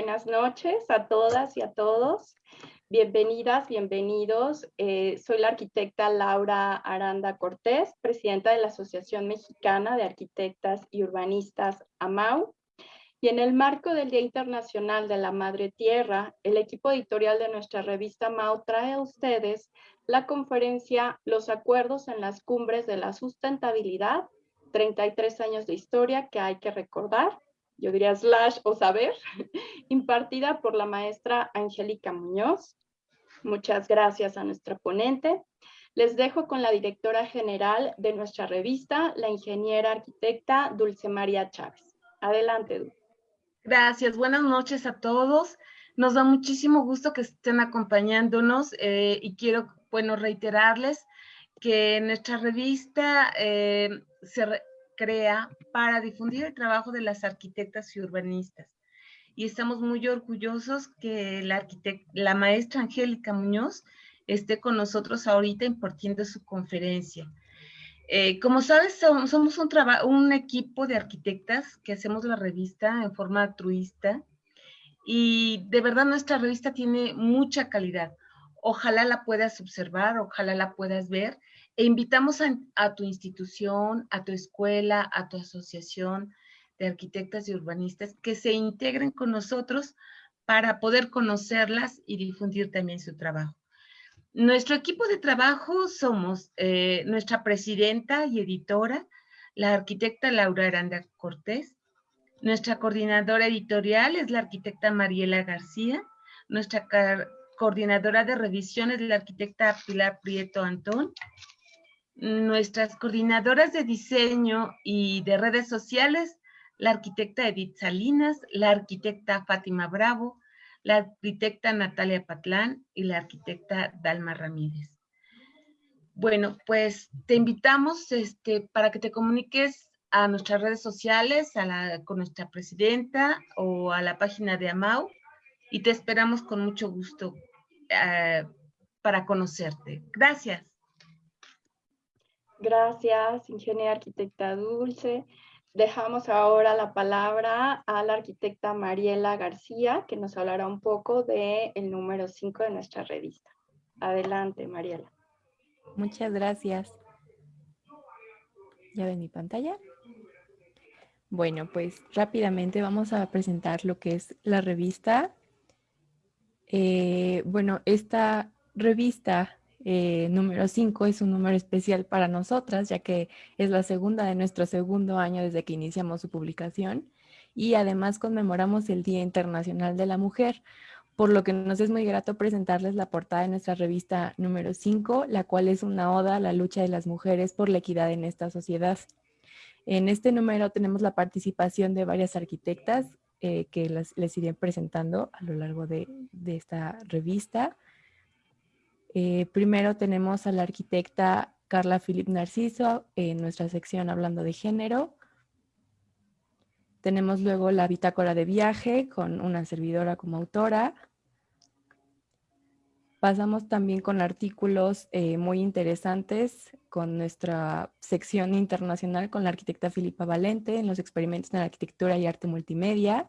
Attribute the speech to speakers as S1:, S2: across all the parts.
S1: Buenas noches a todas y a todos. Bienvenidas, bienvenidos. Eh, soy la arquitecta Laura Aranda Cortés, presidenta de la Asociación Mexicana de Arquitectas y Urbanistas AMAU. Y en el marco del Día Internacional de la Madre Tierra, el equipo editorial de nuestra revista AMAU trae a ustedes la conferencia Los acuerdos en las cumbres de la sustentabilidad, 33 años de historia que hay que recordar, yo diría slash o saber, impartida por la maestra Angélica Muñoz. Muchas gracias a nuestra ponente. Les dejo con la directora general de nuestra revista, la ingeniera arquitecta Dulce María Chávez. Adelante, Dulce.
S2: Gracias, buenas noches a todos. Nos da muchísimo gusto que estén acompañándonos eh, y quiero, bueno, reiterarles que nuestra revista eh, se crea para difundir el trabajo de las arquitectas y urbanistas. Y estamos muy orgullosos que la, la maestra Angélica Muñoz esté con nosotros ahorita impartiendo su conferencia. Eh, como sabes, somos un, un equipo de arquitectas que hacemos la revista en forma altruista y de verdad nuestra revista tiene mucha calidad. Ojalá la puedas observar, ojalá la puedas ver e invitamos a, tu institución, a tu escuela, a tu asociación de arquitectas y urbanistas que se integren con nosotros para poder conocerlas y difundir también su trabajo. Nuestro equipo de trabajo somos eh, nuestra presidenta y editora, la arquitecta Laura Aranda Cortés. Nuestra coordinadora editorial es la arquitecta Mariela García. Nuestra coordinadora de revisión es la arquitecta Pilar Prieto Antón. Nuestras coordinadoras de diseño y de redes sociales, la arquitecta Edith Salinas, la arquitecta Fátima Bravo, la arquitecta Natalia Patlán y la arquitecta Dalma Ramírez. Bueno, pues te invitamos este, para que te comuniques a nuestras redes sociales, a la, con nuestra presidenta o a la página de AMAU y te esperamos con mucho gusto eh, para conocerte. Gracias.
S1: Gracias, ingeniera arquitecta Dulce. Dejamos ahora la palabra a la arquitecta Mariela García, que nos hablará un poco del el número 5 de nuestra revista. Adelante, Mariela.
S3: Muchas gracias. ¿Ya ven mi pantalla? Bueno, pues rápidamente vamos a presentar lo que es la revista. Eh, bueno, esta revista eh, número 5 es un número especial para nosotras, ya que es la segunda de nuestro segundo año desde que iniciamos su publicación y además conmemoramos el Día Internacional de la Mujer, por lo que nos es muy grato presentarles la portada de nuestra revista número 5, la cual es una oda a la lucha de las mujeres por la equidad en esta sociedad. En este número tenemos la participación de varias arquitectas eh, que les iré presentando a lo largo de esta revista. Eh, primero tenemos a la arquitecta Carla Filip Narciso en nuestra sección hablando de género. Tenemos luego la bitácora de viaje con una servidora como autora. Pasamos también con artículos eh, muy interesantes con nuestra sección internacional con la arquitecta Filipa Valente en los experimentos en arquitectura y arte multimedia.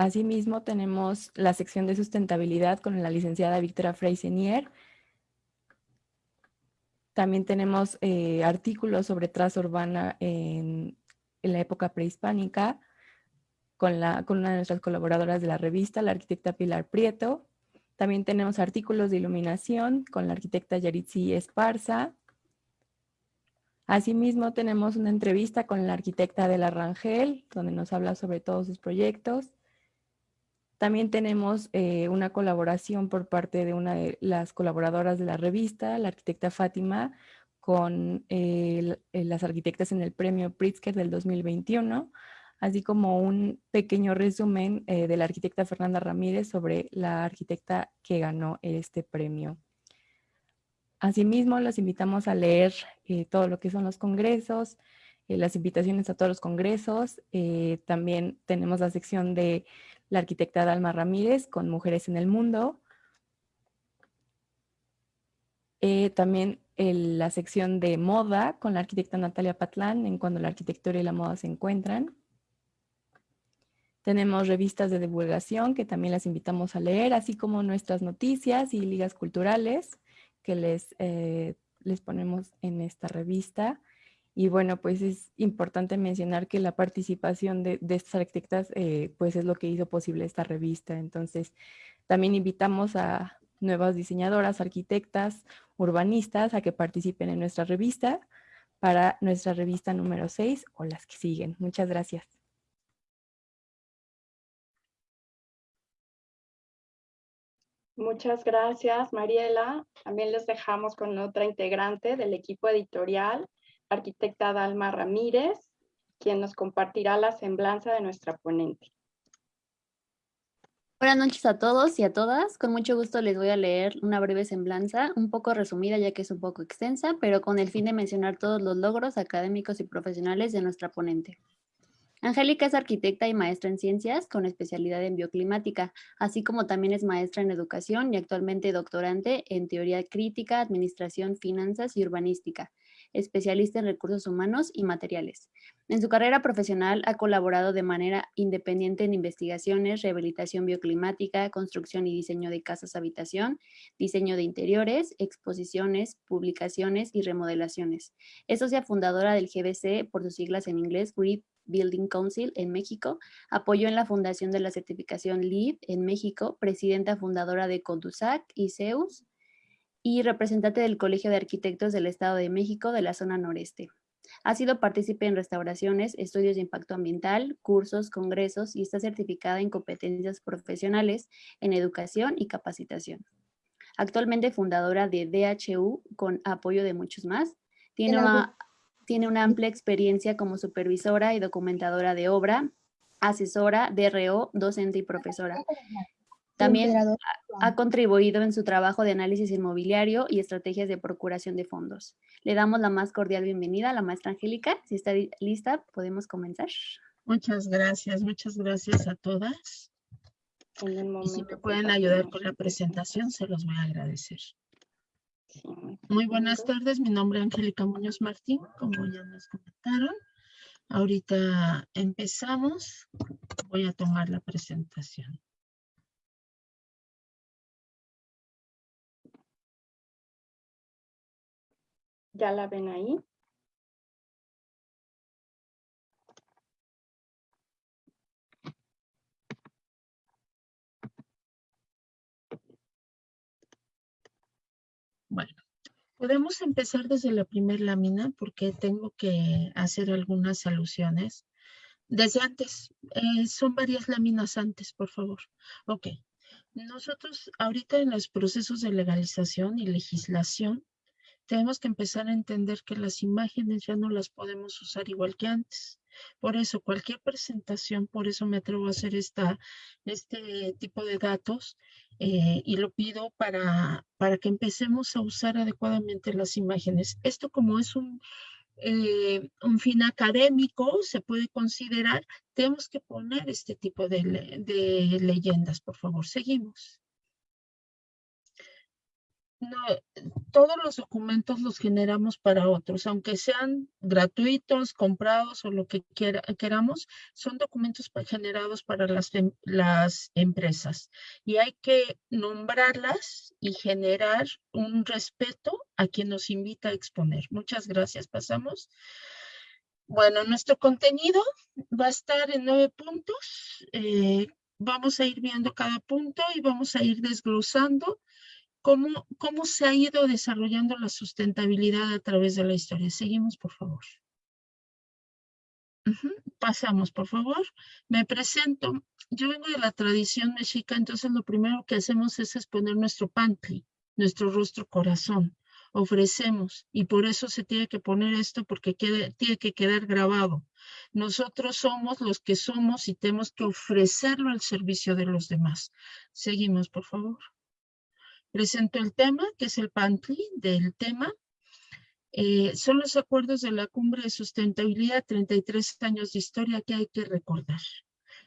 S3: Asimismo, tenemos la sección de sustentabilidad con la licenciada Victoria Freisenier. También tenemos eh, artículos sobre traza urbana en, la época prehispánica con, la, con una de nuestras colaboradoras de la revista, la arquitecta Pilar Prieto. También tenemos artículos de iluminación con la arquitecta Yaritzi Esparza. Asimismo, tenemos una entrevista con la arquitecta de la Rangel, donde nos habla sobre todos sus proyectos. También tenemos eh, una colaboración por parte de una de las colaboradoras de la revista, la arquitecta Fátima, con eh, las arquitectas en el premio Pritzker del 2021, así como un pequeño resumen eh, de la arquitecta Fernanda Ramírez sobre la arquitecta que ganó este premio. Asimismo, los invitamos a leer todo lo que son los congresos, las invitaciones a todos los congresos. también tenemos la sección de la arquitecta Dalma Ramírez con Mujeres en el Mundo. Eh, también la sección de moda con la arquitecta Natalia Patlán en Cuando la arquitectura y la moda se encuentran. Tenemos revistas de divulgación que también las invitamos a leer, así como nuestras noticias y ligas culturales que les, eh, les ponemos en esta revista. Y bueno, pues es importante mencionar que la participación de, estas arquitectas eh, pues es lo que hizo posible esta revista. Entonces, también invitamos a nuevas diseñadoras, arquitectas, urbanistas a que participen en nuestra revista para nuestra revista número 6 o las que siguen. Muchas gracias.
S1: Muchas gracias, Mariela. También les dejamos con otra integrante del equipo editorial, arquitecta Dalma Ramírez, quien nos compartirá la semblanza de nuestra ponente.
S4: Buenas noches a todos y a todas. Con mucho gusto les voy a leer una breve semblanza, un poco resumida ya que es un poco extensa, pero con el fin de mencionar todos los logros académicos y profesionales de nuestra ponente. Angélica es arquitecta y maestra en ciencias con especialidad en bioclimática, así como también es maestra en educación y actualmente doctorante en teoría crítica, administración, finanzas y urbanística especialista en recursos humanos y materiales. En su carrera profesional ha colaborado de manera independiente en investigaciones, rehabilitación bioclimática, construcción y diseño de casas habitación, diseño de interiores, exposiciones, publicaciones y remodelaciones. Es socia fundadora del GBC, por sus siglas en inglés, Grip Building Council en México, apoyó en la fundación de la certificación LEED en México, presidenta fundadora de Condusac y CEUS, y representante del Colegio de Arquitectos del Estado de México de la zona noreste. Ha sido partícipe en restauraciones, estudios de impacto ambiental, cursos, congresos y está certificada en competencias profesionales en educación y capacitación. Actualmente fundadora de DHU con apoyo de muchos más. Tiene una, tiene una amplia experiencia como supervisora y documentadora de obra, asesora, DRO, docente y profesora. También ha contribuido en su trabajo de análisis inmobiliario y estrategias de procuración de fondos. Le damos la más cordial bienvenida a la maestra Angélica. Si está lista, podemos comenzar.
S5: Muchas gracias, muchas gracias a todas. y si me pueden ayudar con la presentación, se los voy a agradecer. Muy buenas tardes, mi nombre es Angélica Muñoz Martín, como ya nos comentaron. Ahorita empezamos. Voy a tomar la presentación.
S1: ¿Ya la ven ahí?
S5: Bueno, podemos empezar desde la primera lámina porque tengo que hacer algunas alusiones. Desde antes, eh, son varias láminas antes, por favor. Ok. Nosotros ahorita en los procesos de legalización y legislación tenemos que empezar a entender que las imágenes ya no las podemos usar igual que antes. Por eso, cualquier presentación, por eso me atrevo a hacer esta, este tipo de datos eh, y lo pido para, para que empecemos a usar adecuadamente las imágenes. Esto como es un, eh, un fin académico, se puede considerar, tenemos que poner este tipo de, de leyendas, por favor. Seguimos no, todos los documentos los generamos para otros, aunque sean gratuitos, comprados o lo que queramos, son documentos generados para las, em, las empresas. Y hay que nombrarlas y generar un respeto a quien nos invita a exponer. Muchas gracias. Pasamos. Bueno, nuestro contenido va a estar en nueve puntos. Eh, vamos a ir viendo cada punto y vamos a ir desglosando cómo, cómo se ha ido desarrollando la sustentabilidad a través de la historia. Seguimos, por favor. Pasamos, por favor. Me presento. Yo vengo de la tradición mexica, entonces lo primero que hacemos es exponer nuestro pantli, nuestro rostro corazón. Ofrecemos, y por eso se tiene que poner esto, porque tiene que quedar grabado. Nosotros somos los que somos y tenemos que ofrecerlo al servicio de los demás. Seguimos, por favor. Presento el tema, que es el PANTLI del tema. Eh, son los acuerdos de la Cumbre de Sustentabilidad, 33 años de historia que hay que recordar.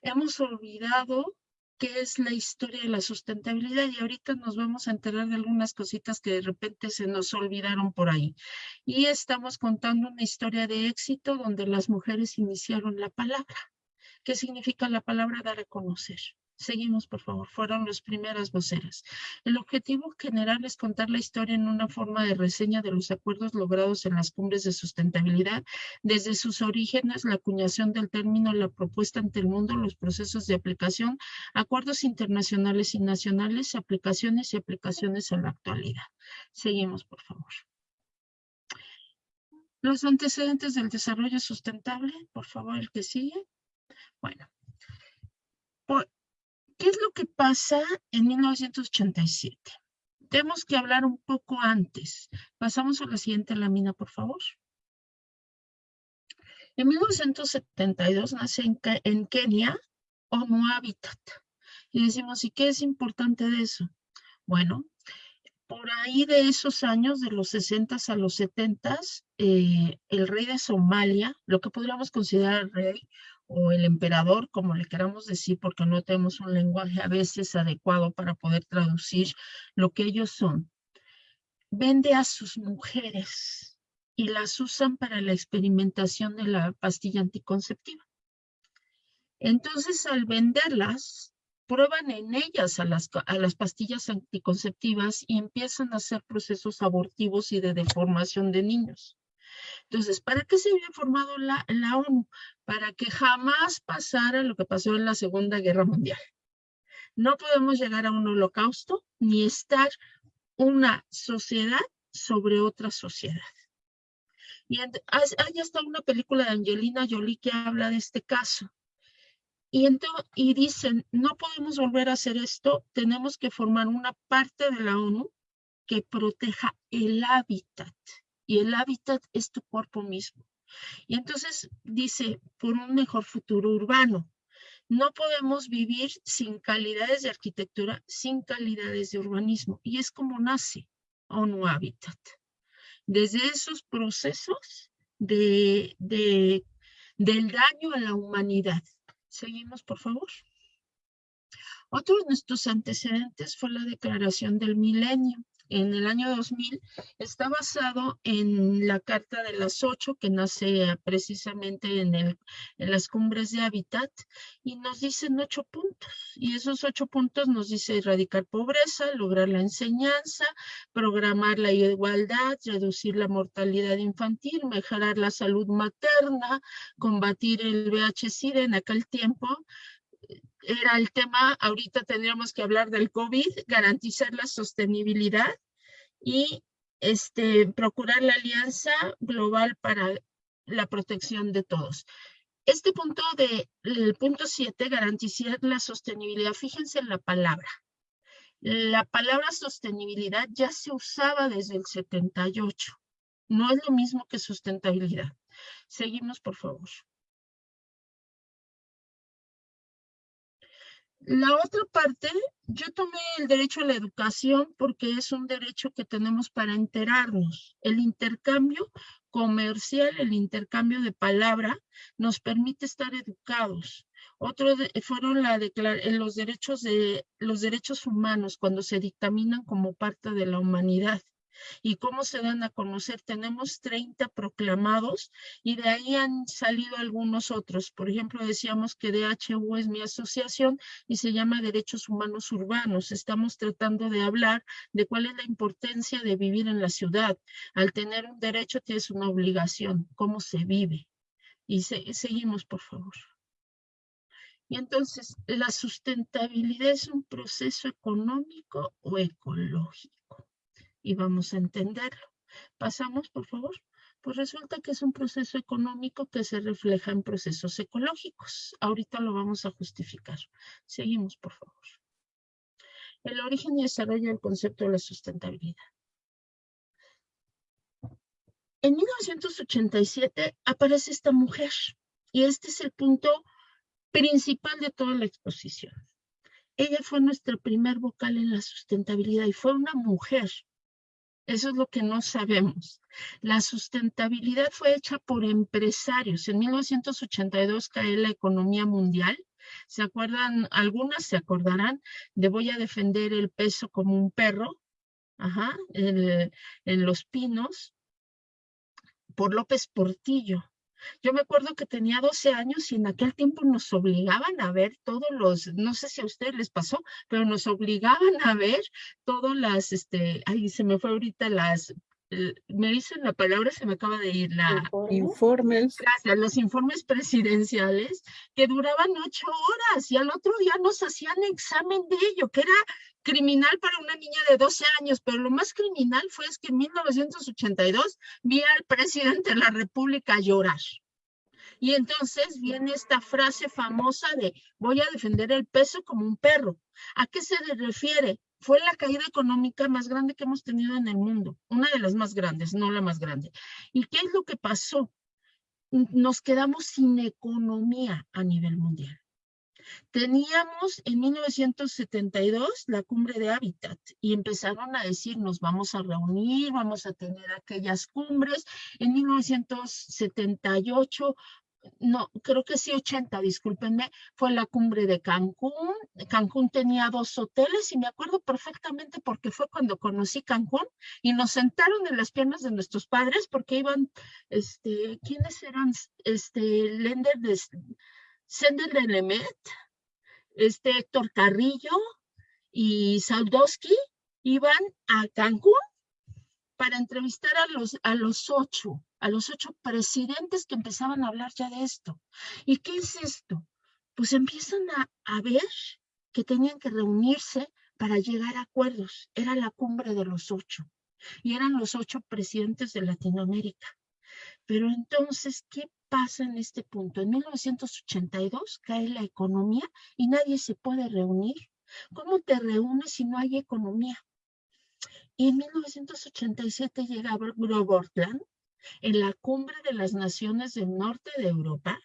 S5: Hemos olvidado qué es la historia de la sustentabilidad y ahorita nos vamos a enterar de algunas cositas que de repente se nos olvidaron por ahí. Y estamos contando una historia de éxito donde las mujeres iniciaron la palabra. ¿Qué significa la palabra dar a conocer? Seguimos, por favor. Fueron las primeras voceras. El objetivo general es contar la historia en una forma de reseña de los acuerdos logrados en las cumbres de sustentabilidad, desde sus orígenes, la acuñación del término, la propuesta ante el mundo, los procesos de aplicación, acuerdos internacionales y nacionales, aplicaciones y aplicaciones en la actualidad. Seguimos, por favor. Los antecedentes del desarrollo sustentable, por favor, el que sigue. Bueno, ¿Qué es lo que pasa en 1987? Tenemos que hablar un poco antes. Pasamos a la siguiente lámina, por favor. En 1972 nace en, Kenia ONU Habitat. Y decimos, ¿y qué es importante de eso? Bueno, por ahí de esos años, de los 60 a los 70, eh, el rey de Somalia, lo que podríamos considerar rey, o el emperador, como le queramos decir, porque no tenemos un lenguaje a veces adecuado para poder traducir lo que ellos son, vende a sus mujeres y las usan para la experimentación de la pastilla anticonceptiva. Entonces, al venderlas, prueban en ellas a las, a las pastillas anticonceptivas y empiezan a hacer procesos abortivos y de deformación de niños. Entonces, ¿para qué se había formado la, la ONU? Para que jamás pasara lo que pasó en la Segunda Guerra Mundial. No podemos llegar a un holocausto ni estar una sociedad sobre otra sociedad. Y hay hasta una película de Angelina Jolie que habla de este caso. Y, dicen, no podemos volver a hacer esto, tenemos que formar una parte de la ONU que proteja el hábitat y el hábitat es tu cuerpo mismo. Y entonces dice, por un mejor futuro urbano. No podemos vivir sin calidades de arquitectura, sin calidades de urbanismo. Y es como nace ONU Habitat. Desde esos procesos de, de, del daño a la humanidad. Seguimos, por favor. Otro de nuestros antecedentes fue la declaración del milenio en el año 2000 está basado en la Carta de las Ocho que nace precisamente en, las cumbres de hábitat y nos dicen ocho puntos y esos ocho puntos nos dice erradicar pobreza, lograr la enseñanza, programar la igualdad, reducir la mortalidad infantil, mejorar la salud materna, combatir el VIH-Sida en aquel tiempo, era el tema, ahorita tendríamos que hablar del COVID, garantizar la sostenibilidad y este, procurar la alianza global para la protección de todos. Este punto de, el punto 7, garantizar la sostenibilidad. Fíjense en la palabra. La palabra sostenibilidad ya se usaba desde el 78. No es lo mismo que sustentabilidad. Seguimos, por favor. La otra parte, yo tomé el derecho a la educación porque es un derecho que tenemos para enterarnos. El intercambio comercial, el intercambio de palabra, nos permite estar educados. Otro fueron la los derechos de los derechos humanos cuando se dictaminan como parte de la humanidad y cómo se dan a conocer. Tenemos 30 proclamados y de ahí han salido algunos otros. Por ejemplo, decíamos que DHU es mi asociación y se llama Derechos Humanos Urbanos. Estamos tratando de hablar de cuál es la importancia de vivir en la ciudad. Al tener un derecho tienes una obligación, cómo se vive. Y seguimos, por favor. Y entonces, ¿la sustentabilidad es un proceso económico o ecológico? Y vamos a entenderlo. Pasamos, por favor. Pues resulta que es un proceso económico que se refleja en procesos ecológicos. Ahorita lo vamos a justificar. Seguimos, por favor. El origen y desarrollo del concepto de la sustentabilidad. En 1987 aparece esta mujer y este es el punto principal de toda la exposición. Ella fue nuestra primer vocal en la sustentabilidad y fue una mujer eso es lo que no sabemos. La sustentabilidad fue hecha por empresarios. En 1982 cae la economía mundial ¿Se acuerdan? Algunas se acordarán de voy a defender el peso como un perro, ajá, en, en Los Pinos, por López Portillo. Yo me acuerdo que tenía 12 años y en aquel tiempo nos obligaban a ver todos los, no sé si a ustedes les pasó, pero nos obligaban a ver todas las, este, ay, se me fue ahorita las me dicen la palabra, se me acaba de ir, la
S6: informes.
S5: Gracias, los informes presidenciales que duraban ocho horas y al otro día nos hacían examen de ello, que era criminal para una niña de 12 años, pero lo más criminal fue es que en 1982 vi al presidente de la República llorar. Y entonces viene esta frase famosa de voy a defender el peso como un perro. ¿A qué se refiere? Fue la caída económica más grande que hemos tenido en el mundo, una de las más grandes, no la más grande. ¿Y qué es lo que pasó? Nos quedamos sin economía a nivel mundial. Teníamos en 1972 la cumbre de Hábitat y empezaron a decir nos vamos a reunir, vamos a tener aquellas cumbres. En 1978 no, creo que sí 80, discúlpenme, fue la cumbre de Cancún. Cancún tenía dos hoteles y me acuerdo perfectamente porque fue cuando conocí Cancún y nos sentaron en las piernas de nuestros padres porque iban, este, ¿quiénes eran? Este, Lender de, Sender de Lemet, este Héctor Carrillo y Saldowski iban a Cancún para entrevistar a los, a los ocho, a los ocho presidentes que empezaban a hablar ya de esto. ¿Y qué es esto? Pues empiezan a, a ver que tenían que reunirse para llegar a acuerdos. Era la cumbre de los ocho y eran los ocho presidentes de Latinoamérica. Pero entonces, ¿qué pasa en este punto? En 1982 cae la economía y nadie se puede reunir. ¿Cómo te reúnes si no hay economía? Y en 1987 llega Grobortland en la cumbre de las naciones del norte de Europa,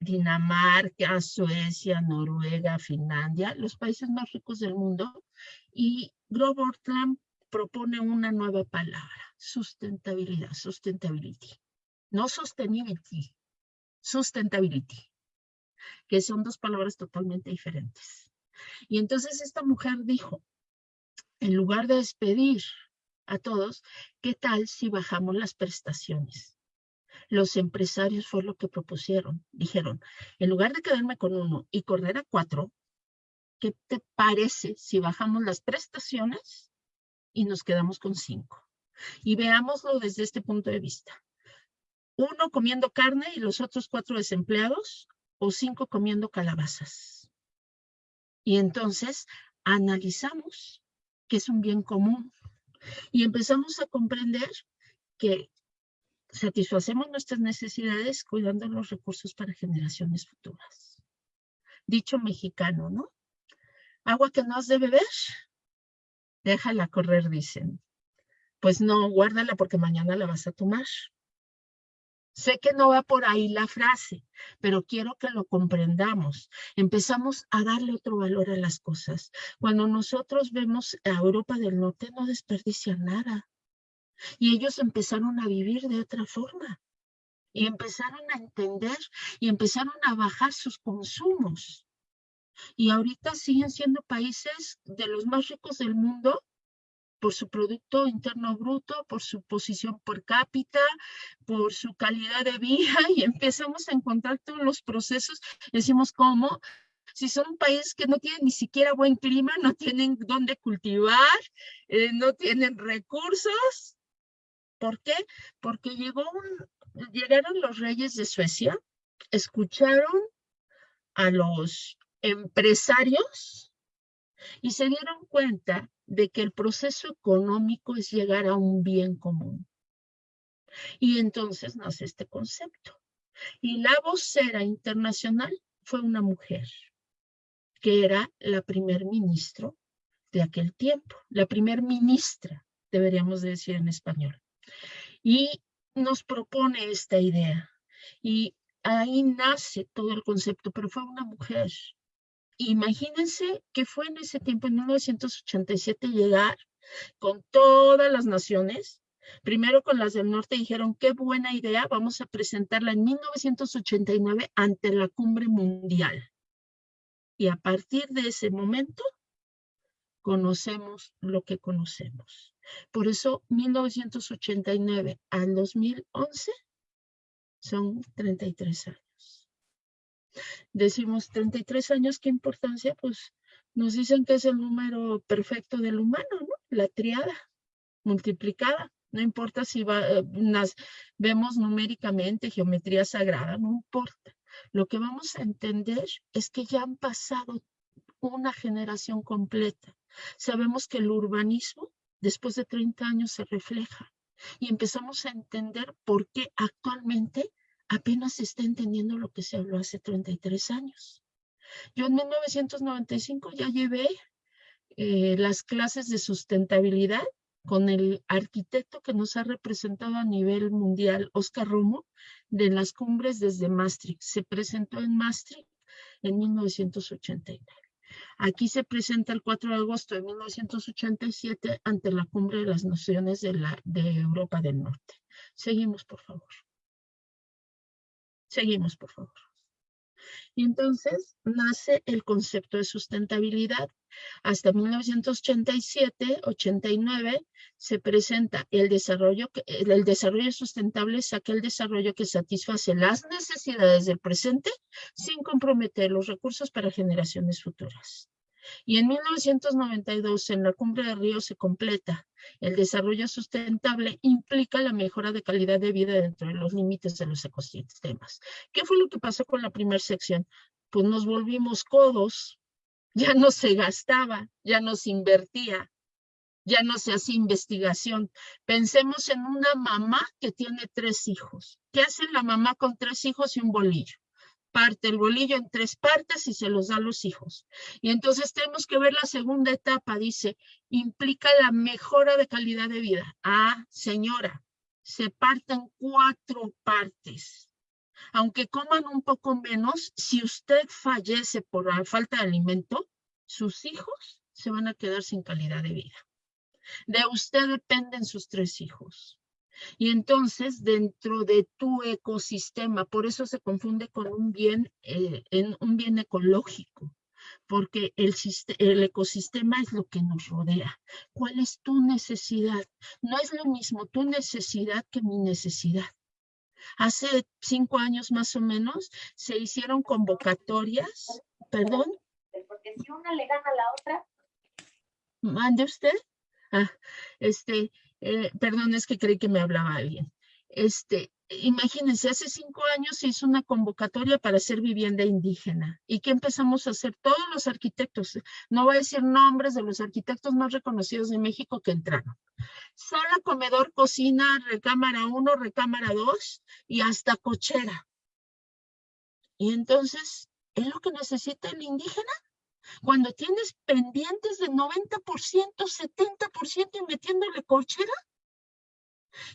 S5: Dinamarca, Suecia, Noruega, Finlandia, los países más ricos del mundo, y Grobortland propone una nueva palabra, sustentabilidad, sustentability. No sostenibility, sustentability, que son dos palabras totalmente diferentes. Y entonces esta mujer dijo, en lugar de despedir a todos, ¿qué tal si bajamos las prestaciones? Los empresarios fue lo que propusieron. Dijeron, en lugar de quedarme con uno y correr a cuatro, ¿qué te parece si bajamos las prestaciones y nos quedamos con cinco? Y veámoslo desde este punto de vista. Uno comiendo carne y los otros cuatro desempleados o cinco comiendo calabazas. Y entonces analizamos que es un bien común. Y empezamos a comprender que satisfacemos nuestras necesidades cuidando los recursos para generaciones futuras. Dicho mexicano, ¿no? Agua que no has de beber, déjala correr, dicen. Pues no, guárdala porque mañana la vas a tomar. Sé que no va por ahí la frase, pero quiero que lo comprendamos. Empezamos a darle otro valor a las cosas. Cuando nosotros vemos a Europa del Norte, no desperdician nada. Y ellos empezaron a vivir de otra forma. Y empezaron a entender y empezaron a bajar sus consumos. Y ahorita siguen siendo países de los más ricos del mundo por su Producto Interno Bruto, por su posición per cápita, por su calidad de vida y empezamos a encontrar todos los procesos. Decimos, ¿cómo? Si son un país que no tiene ni siquiera buen clima, no tienen dónde cultivar, eh, no tienen recursos. ¿Por qué? Porque llegaron los reyes de Suecia, escucharon a los empresarios y se dieron cuenta de que el proceso económico es llegar a un bien común. Y entonces nace este concepto. Y la vocera internacional fue una mujer, que era la primer ministro de aquel tiempo, la primer ministra, deberíamos decir en español. Y nos propone esta idea. Y ahí nace todo el concepto, pero fue una mujer imagínense que fue en ese tiempo, en 1987, llegar con todas las naciones, primero con las del norte, dijeron, qué buena idea, vamos a presentarla en 1989 ante la cumbre mundial. Y a partir de ese momento, conocemos lo que conocemos. Por eso, 1989 al 2011 son 33 años. Decimos 33 años, ¿qué importancia? Pues nos dicen que es el número perfecto del humano, ¿no? La triada multiplicada. No importa si eh, vemos numéricamente geometría sagrada, no importa. Lo que vamos a entender es que ya han pasado una generación completa. Sabemos que el urbanismo después de 30 años se refleja y empezamos a entender por qué actualmente apenas se está entendiendo lo que se habló hace 33 años. Yo en 1995 ya llevé eh, las clases de sustentabilidad con el arquitecto que nos ha representado a nivel mundial, Oscar Romo, de las cumbres desde Maastricht. Se presentó en Maastricht en 1989. Aquí se presenta el 4 de agosto de 1987 ante la cumbre de las naciones de, la, de Europa del Norte. Seguimos, por favor. Seguimos, por favor. Y entonces nace el concepto de sustentabilidad. Hasta 1987-89 se presenta el desarrollo, el desarrollo sustentable es aquel desarrollo que satisface las necesidades del presente sin comprometer los recursos para generaciones futuras. Y en 1992, en la Cumbre de Río, se completa. El desarrollo sustentable implica la mejora de calidad de vida dentro de los límites de los ecosistemas. ¿Qué fue lo que pasó con la primera sección? Pues nos volvimos codos, ya no se gastaba, ya no se invertía, ya no se hacía investigación. Pensemos en una mamá que tiene tres hijos. ¿Qué hace la mamá con tres hijos y un bolillo? Parte el bolillo en tres partes y se los da a los hijos. Y entonces tenemos que ver la segunda etapa, dice, implica la mejora de calidad de vida. Ah, señora, se parten cuatro partes. Aunque coman un poco menos, si usted fallece por la falta de alimento, sus hijos se van a quedar sin calidad de vida. De usted dependen sus tres hijos. Y entonces, dentro de tu ecosistema, por eso se confunde con un bien, eh, en un bien ecológico, porque el, el ecosistema es lo que nos rodea. ¿Cuál es tu necesidad? No es lo mismo tu necesidad que mi necesidad. Hace cinco años más o menos se hicieron convocatorias, perdón.
S6: Porque si una le gana a la otra.
S5: Mande usted. Ah, este, eh, perdón, es que creí que me hablaba alguien. Este, imagínense, hace cinco años se hizo una convocatoria para hacer vivienda indígena. ¿Y qué empezamos a hacer? Todos los arquitectos, no voy a decir nombres de los arquitectos más reconocidos de México que entraron. Sala, comedor, cocina, recámara 1, recámara 2 y hasta cochera. Y entonces, ¿es lo que necesita el indígena? Cuando tienes pendientes de 90%, 70% y metiéndole cochera.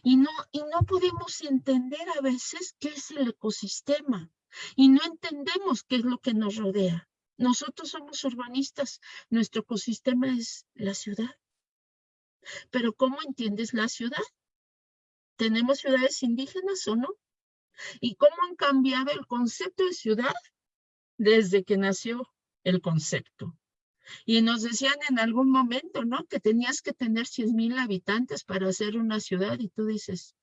S5: Y no, y no podemos entender a veces qué es el ecosistema. Y no entendemos qué es lo que nos rodea. Nosotros somos urbanistas. Nuestro ecosistema es la ciudad. Pero ¿cómo entiendes la ciudad? ¿Tenemos ciudades indígenas o no? ¿Y cómo han cambiado el concepto de ciudad desde que nació el concepto. Y nos decían en algún momento, ¿no? Que tenías que tener 100 mil habitantes para hacer una ciudad y tú dices,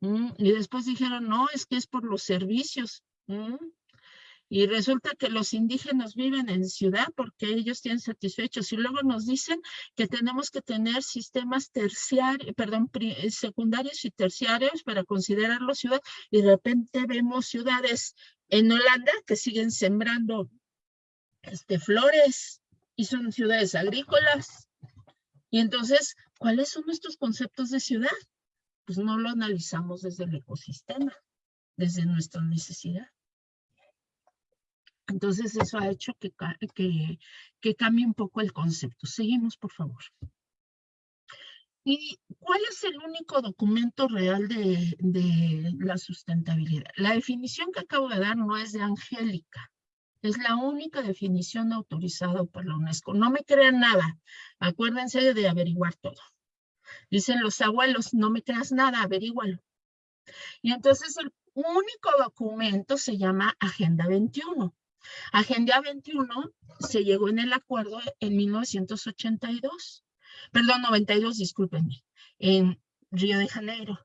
S5: mm", y después dijeron, no, es que es por los servicios. Mm". Y resulta que los indígenas viven en ciudad porque ellos tienen satisfechos. Y luego nos dicen que tenemos que tener sistemas terciarios, perdón, secundarios y terciarios para considerarlo ciudad. Y de repente vemos ciudades en Holanda que siguen sembrando este, flores y son ciudades agrícolas. Y entonces, ¿cuáles son nuestros conceptos de ciudad? Pues no lo analizamos desde el ecosistema, desde nuestra necesidad. Entonces eso ha hecho que, que, que cambie un poco el concepto. Seguimos, por favor. ¿Y cuál es el único documento real de, de, la sustentabilidad? La definición que acabo de dar no es de Angélica, es la única definición autorizada por la UNESCO. No me crean nada. Acuérdense de averiguar todo. Dicen los abuelos, no me creas nada, averígualo. Y entonces el único documento se llama Agenda 21. Agenda 21 se llegó en el acuerdo en 1982, perdón, 92, discúlpenme, en Río de Janeiro.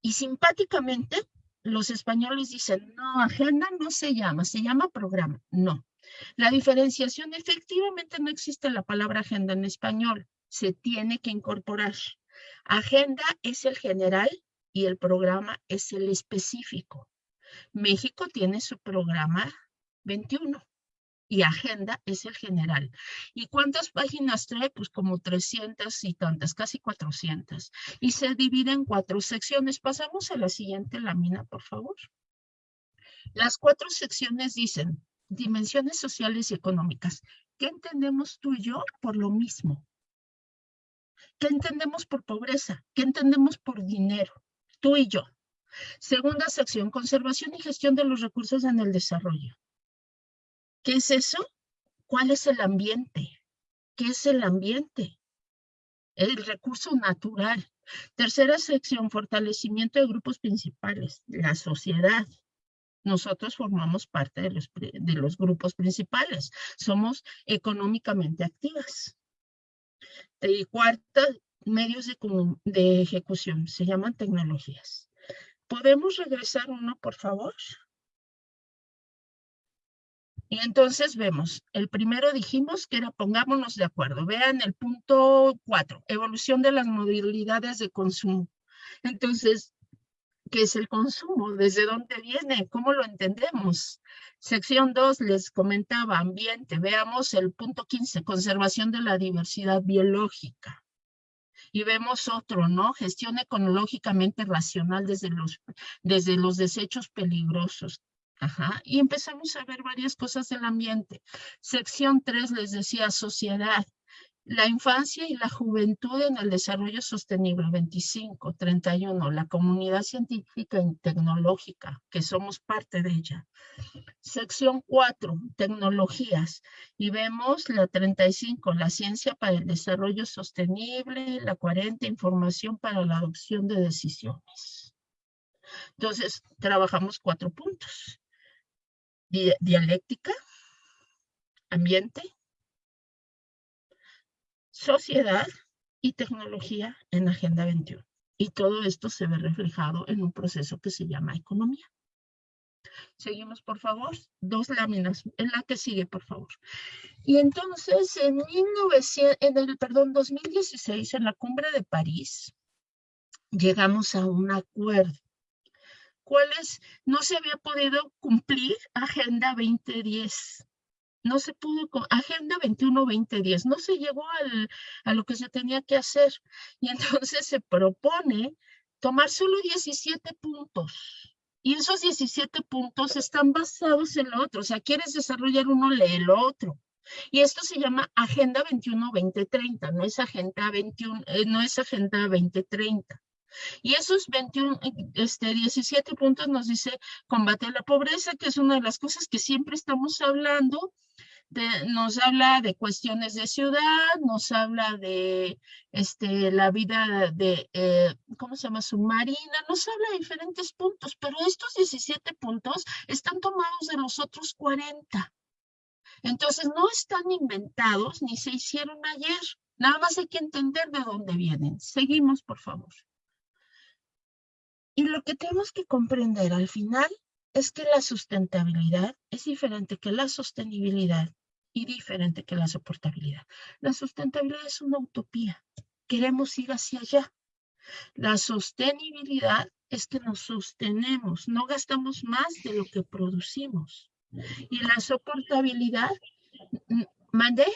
S5: Y simpáticamente los españoles dicen, no, agenda no se llama, se llama programa. No. La diferenciación, efectivamente no existe la palabra agenda en español, se tiene que incorporar. Agenda es el general y el programa es el específico. México tiene su programa 21 y agenda es el general. ¿Y cuántas páginas trae? Pues como 300 y tantas, casi 400. Y se divide en cuatro secciones. Pasamos a la siguiente lámina, por favor. Las cuatro secciones dicen dimensiones sociales y económicas. ¿Qué entendemos tú y yo por lo mismo? ¿Qué entendemos por pobreza? ¿Qué entendemos por dinero? Tú y yo. Segunda sección, conservación y gestión de los recursos en el desarrollo. ¿Qué es eso? ¿Cuál es el ambiente? ¿Qué es el ambiente? El recurso natural. Tercera sección, fortalecimiento de grupos principales, la sociedad. Nosotros formamos parte de los, de los grupos principales. Somos económicamente activas. Y cuarta, medios de, de ejecución. Se llaman tecnologías. ¿Podemos regresar uno, por favor? Y entonces vemos, el primero dijimos que era pongámonos de acuerdo. Vean el punto cuatro, evolución de las modalidades de consumo. Entonces, ¿qué es el consumo? ¿Desde dónde viene? ¿Cómo lo entendemos? Sección 2 les comentaba ambiente. Veamos el punto 15, conservación de la diversidad biológica. Y vemos otro, ¿no? Gestión ecológicamente racional desde los, desde los desechos peligrosos. Y empezamos a ver varias cosas del ambiente. Sección 3 les decía sociedad. La infancia y la juventud en el desarrollo sostenible, 25, 31, la comunidad científica y tecnológica, que somos parte de ella. Sección 4, tecnologías, y vemos la 35, la ciencia para el desarrollo sostenible, la 40, información para la adopción de decisiones. Entonces, trabajamos cuatro puntos dialéctica, ambiente, sociedad y tecnología en Agenda 21. Y todo esto se ve reflejado en un proceso que se llama economía. Seguimos, por favor. Dos láminas. En la que sigue, por favor. Y entonces, en, 1900, en el perdón, 2016, en la cumbre de París, llegamos a un acuerdo cuáles no se había podido cumplir Agenda 2010. No se pudo, Agenda 21-2010, no se llegó a lo que se tenía que hacer. Y entonces se propone tomar solo 17 puntos. Y esos 17 puntos están basados en lo otro. O sea, quieres desarrollar uno, lee lo otro. Y esto se llama Agenda 21-2030, no es Agenda 21, eh, no es Agenda 2030. Y esos 21, este, 17 puntos nos dice combate la pobreza, que es una de las cosas que siempre estamos hablando. nos habla de cuestiones de ciudad, nos habla de este, la vida de, eh, ¿cómo se llama? Submarina, nos habla de diferentes puntos, pero estos 17 puntos están tomados de los otros 40. Entonces, no están inventados ni se hicieron ayer. Nada más hay que entender de dónde vienen. Seguimos, por favor. Y lo que tenemos que comprender al final es que la sustentabilidad es diferente que la sostenibilidad y diferente que la soportabilidad. La sustentabilidad es una utopía. Queremos ir hacia allá. La sostenibilidad es que nos sostenemos, no gastamos más de lo que producimos. Y la soportabilidad, ¿mandé?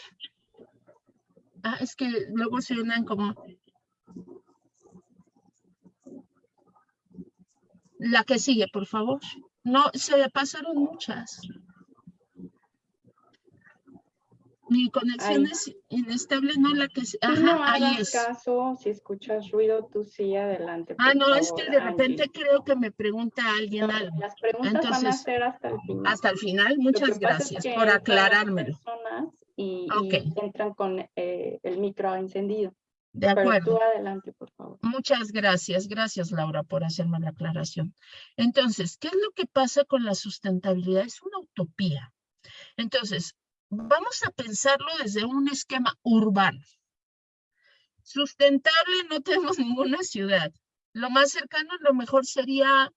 S5: Ah, es que luego se unen como La que sigue, por favor. No, se pasaron muchas. Mi conexión es inestable, no la que...
S1: Ajá, no ahí es. caso, si escuchas ruido, tú sí, adelante.
S5: Ah, no, es que de repente creo que me pregunta alguien algo.
S1: Las preguntas van a ser hasta el final.
S5: Hasta el final, muchas gracias por aclarármelo.
S1: Y, entran con eh, el micro encendido.
S5: De acuerdo.
S1: adelante, por favor.
S5: Muchas gracias. Gracias, Laura, por hacerme la aclaración. Entonces, ¿qué es lo que pasa con la sustentabilidad? Es una utopía. Entonces, vamos a pensarlo desde un esquema urbano. Sustentable no tenemos ninguna ciudad. Lo más cercano, lo mejor sería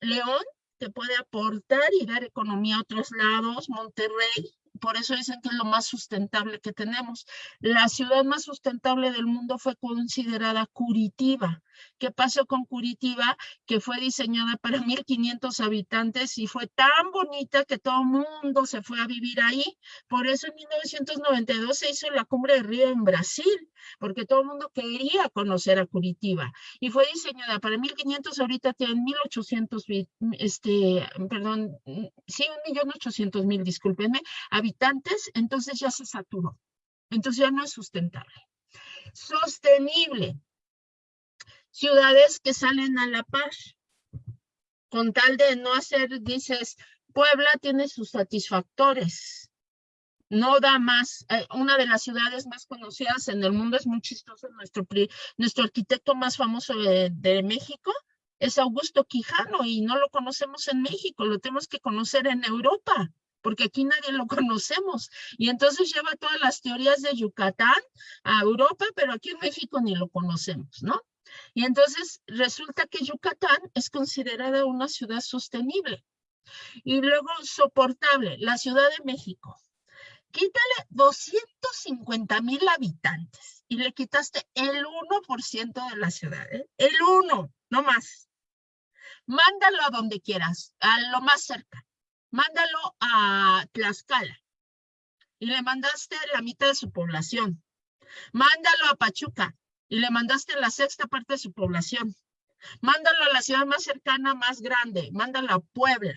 S5: León, que puede aportar y dar economía a otros lados, Monterrey, por eso dicen que es lo más sustentable que tenemos. La ciudad más sustentable del mundo fue considerada Curitiba. ¿Qué pasó con Curitiba? Que fue diseñada para 1.500 habitantes y fue tan bonita que todo el mundo se fue a vivir ahí. Por eso en 1992 se hizo la cumbre de Río en Brasil, porque todo el mundo quería conocer a Curitiba. Y fue diseñada para 1.500, ahorita tienen 1.800, este, perdón, sí, 1.800.000, discúlpenme, habitantes, entonces ya se saturó. Entonces ya no es sustentable. Sostenible. Ciudades que salen a la par. Con tal de no hacer, dices, Puebla tiene sus satisfactores. No da más. Eh, una de las ciudades más conocidas en el mundo es muy chistoso. Nuestro, nuestro arquitecto más famoso de, de México es Augusto Quijano y no lo conocemos en México, lo tenemos que conocer en Europa porque aquí nadie lo conocemos. Y entonces lleva todas las teorías de Yucatán a Europa, pero aquí en México ni lo conocemos, ¿no? Y entonces resulta que Yucatán es considerada una ciudad sostenible. Y luego soportable, la Ciudad de México. Quítale 250 mil habitantes y le quitaste el 1% de la ciudad, ¿eh? el 1, no más. Mándalo a donde quieras, a lo más cerca mándalo a Tlaxcala y le mandaste la mitad de su población. Mándalo a Pachuca y le mandaste la sexta parte de su población. Mándalo a la ciudad más cercana, más grande. Mándalo a Puebla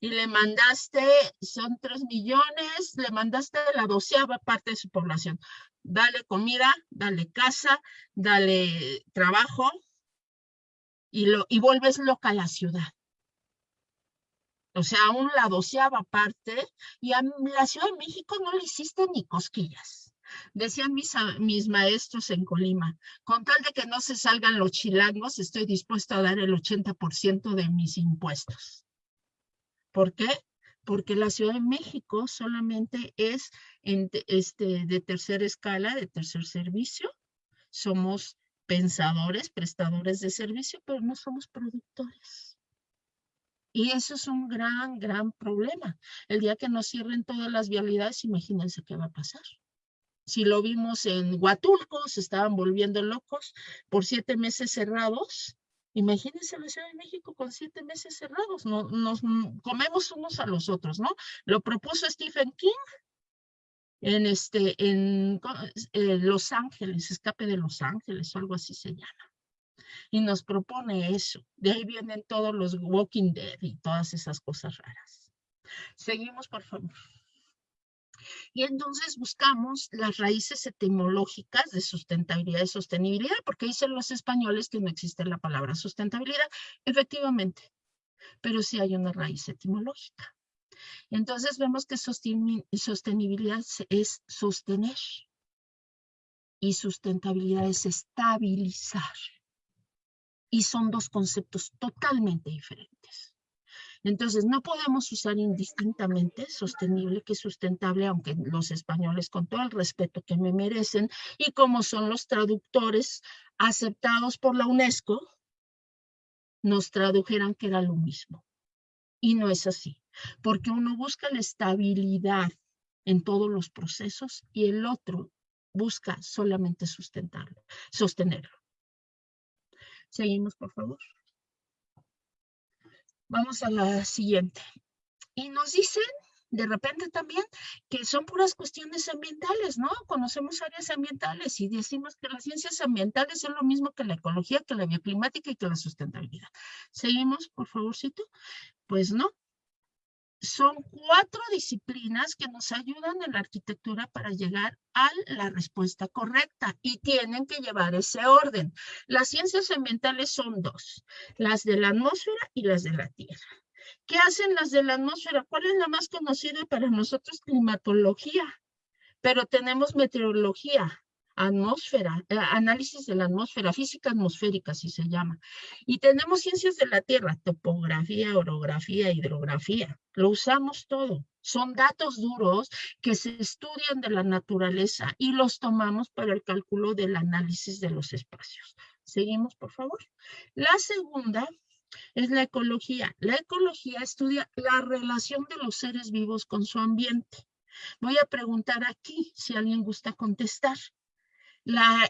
S5: y le mandaste, son tres millones, le mandaste la doceava parte de su población. Dale comida, dale casa, dale trabajo y, lo, y vuelves loca a la ciudad o sea, aún la doceava parte, y a la Ciudad de México no le hiciste ni cosquillas. Decían mis, mis maestros en Colima, con tal de que no se salgan los chilangos, estoy dispuesto a dar el 80% de mis impuestos. ¿Por qué? Porque la Ciudad de México solamente es este, de tercera escala, de tercer servicio. Somos pensadores, prestadores de servicio, pero no somos productores. Y eso es un gran, gran problema. El día que nos cierren todas las vialidades, imagínense qué va a pasar. Si lo vimos en Huatulco, se estaban volviendo locos por siete meses cerrados. Imagínense la Ciudad de México con siete meses cerrados. No, nos comemos unos a los otros, ¿no? Lo propuso Stephen King en, este, en eh, Los Ángeles, Escape de Los Ángeles algo así se llama y nos propone eso. De ahí vienen todos los Walking Dead y todas esas cosas raras. Seguimos, por favor. Y entonces buscamos las raíces etimológicas de sustentabilidad y sostenibilidad, porque dicen los españoles que no existe la palabra sustentabilidad. Efectivamente, pero sí hay una raíz etimológica. Entonces vemos que sostenibilidad es sostener y sustentabilidad es estabilizar y son dos conceptos totalmente diferentes. Entonces, no podemos usar indistintamente sostenible que sustentable, aunque los españoles, con todo el respeto que me merecen, y como son los traductores aceptados por la UNESCO, nos tradujeran que era lo mismo. Y no es así, porque uno busca la estabilidad en todos los procesos y el otro busca solamente sustentarlo, sostenerlo. Seguimos, por favor. Vamos a la siguiente. Y nos dicen de repente también que son puras cuestiones ambientales, ¿no? Conocemos áreas ambientales y decimos que las ciencias ambientales son lo mismo que la ecología, que la bioclimática y que la sustentabilidad. Seguimos, por favorcito. Pues no, son cuatro disciplinas que nos ayudan en la arquitectura para llegar a la respuesta correcta y tienen que llevar ese orden. Las ciencias ambientales son dos, las de la atmósfera y las de la tierra. ¿Qué hacen las de la atmósfera? ¿Cuál es la más conocida para nosotros? Climatología. Pero tenemos meteorología, atmósfera, eh, análisis de la atmósfera, física atmosférica, así se llama. Y tenemos ciencias de la Tierra, topografía, orografía, hidrografía. Lo usamos todo. Son datos duros que se estudian de la naturaleza y los tomamos para el cálculo del análisis de los espacios. Seguimos, por favor. La segunda es la ecología. La ecología estudia la relación de los seres vivos con su ambiente. Voy a preguntar aquí si alguien gusta contestar. ¿La,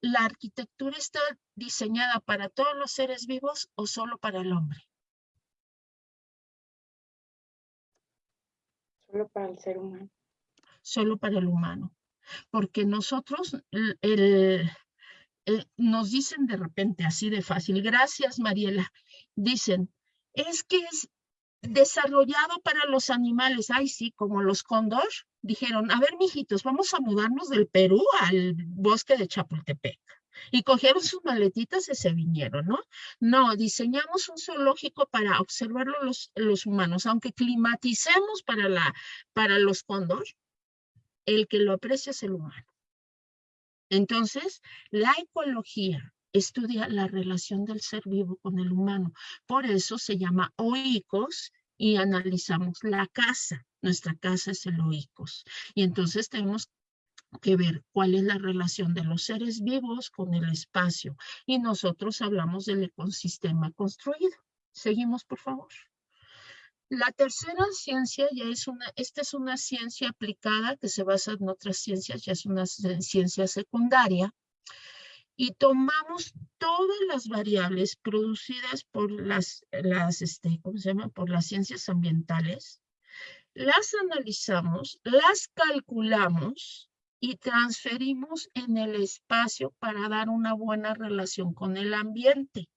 S5: ¿La arquitectura está diseñada para todos los seres vivos o solo para el hombre?
S1: Solo para el ser humano.
S5: Solo para el humano. Porque nosotros, el, nos dicen de repente así de fácil, gracias Mariela, dicen, es que es desarrollado para los animales, ay sí, como los cóndor, dijeron, a ver mijitos, vamos a mudarnos del Perú al bosque de Chapultepec. Y cogieron sus maletitas y se vinieron, ¿no? No, diseñamos un zoológico para observarlo los, humanos, aunque climaticemos para, la, para los cóndor, el que lo aprecia es el humano. Entonces, la ecología estudia la relación del ser vivo con el humano. Por eso se llama oicos y analizamos la casa. Nuestra casa es el oicos. Y entonces tenemos que ver cuál es la relación de los seres vivos con el espacio. Y nosotros hablamos del ecosistema construido. Seguimos, por favor. La tercera ciencia ya es una, esta es una ciencia aplicada que se basa en otras ciencias, ya es una ciencia secundaria. Y tomamos todas las variables producidas por las, las este, ¿cómo se llama? Por las ciencias ambientales, las analizamos, las calculamos y transferimos en el espacio para dar una buena relación con el ambiente,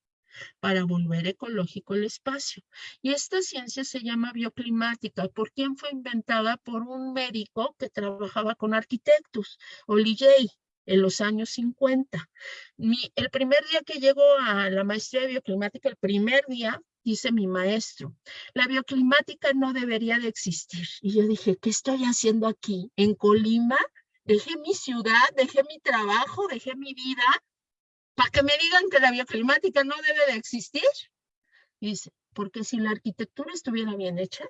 S5: para volver ecológico el espacio. Y esta ciencia se llama bioclimática. ¿Por quién fue inventada? Por un médico que trabajaba con arquitectos, Oli en los años 50. el primer día que llegó a la maestría de bioclimática, el primer día, dice mi maestro, la bioclimática no debería de existir. Y yo dije, ¿qué estoy haciendo aquí? ¿En Colima? dejé mi ciudad, dejé mi trabajo, dejé mi vida, para que me digan que la bioclimática no debe de existir. dice, porque si la arquitectura estuviera bien hecha,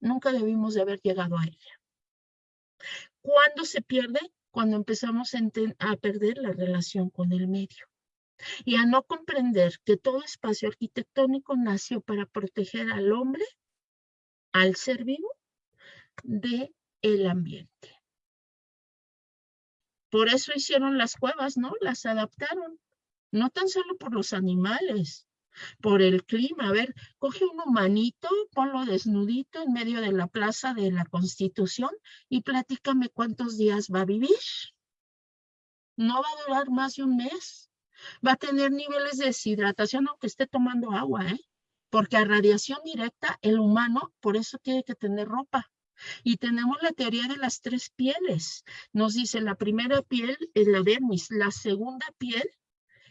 S5: nunca debimos de haber llegado a ella. ¿Cuándo se pierde? Cuando empezamos a perder la relación con el medio y a no comprender que todo espacio arquitectónico nació para proteger al hombre, al ser vivo, de el ambiente. Por eso hicieron las cuevas, ¿no? Las adaptaron. No tan solo por los animales, por el clima. A ver, coge un humanito, ponlo desnudito en medio de la plaza de la Constitución y platícame cuántos días va a vivir. No va a durar más de un mes. Va a tener niveles de deshidratación aunque esté tomando agua, ¿eh? Porque a radiación directa, el humano, por eso tiene que tener ropa. Y tenemos la teoría de las tres pieles. Nos dice la primera piel es la dermis, la segunda piel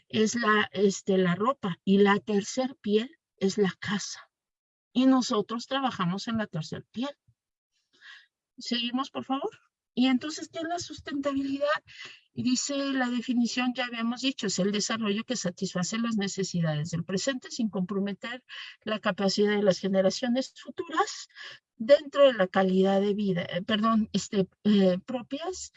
S5: es la, este, la ropa y la tercera piel es la casa. Y nosotros trabajamos en la tercera piel. Seguimos, por favor. Y entonces, ¿qué es la sustentabilidad? Y dice la definición, ya habíamos dicho, es el desarrollo que satisface las necesidades del presente sin comprometer la capacidad de las generaciones futuras dentro de la calidad de vida, eh, perdón, este, eh, propias.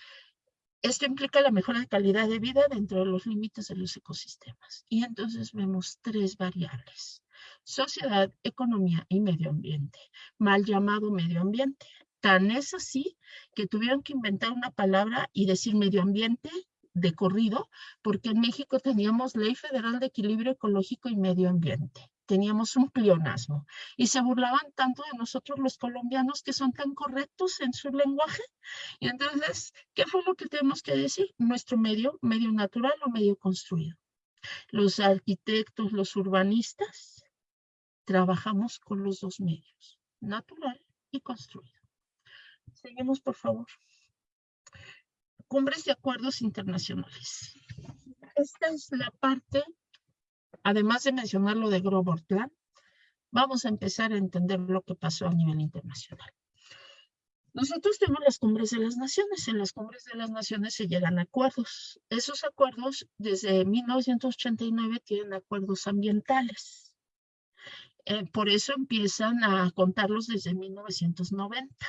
S5: Esto implica la mejora de calidad de vida dentro de los límites de los ecosistemas. Y entonces vemos tres variables. Sociedad, economía y medio ambiente. Mal llamado medio ambiente. Tan es así que tuvieron que inventar una palabra y decir medio ambiente de corrido, porque en México teníamos Ley Federal de Equilibrio Ecológico y Medio Ambiente. Teníamos un pleonasmo y se burlaban tanto de nosotros los colombianos que son tan correctos en su lenguaje. Y entonces, ¿qué fue lo que tenemos que decir? Nuestro medio, medio natural o medio construido. Los arquitectos, los urbanistas, trabajamos con los dos medios, natural y construido. Seguimos, por favor. Cumbres de acuerdos internacionales. Esta es la parte, además de mencionar lo de Grobortland, vamos a empezar a entender lo que pasó a nivel internacional. Nosotros tenemos las cumbres de las naciones. En las cumbres de las naciones se llegan a acuerdos. Esos acuerdos, desde 1989, tienen acuerdos ambientales. eh, por eso empiezan a contarlos desde 1990.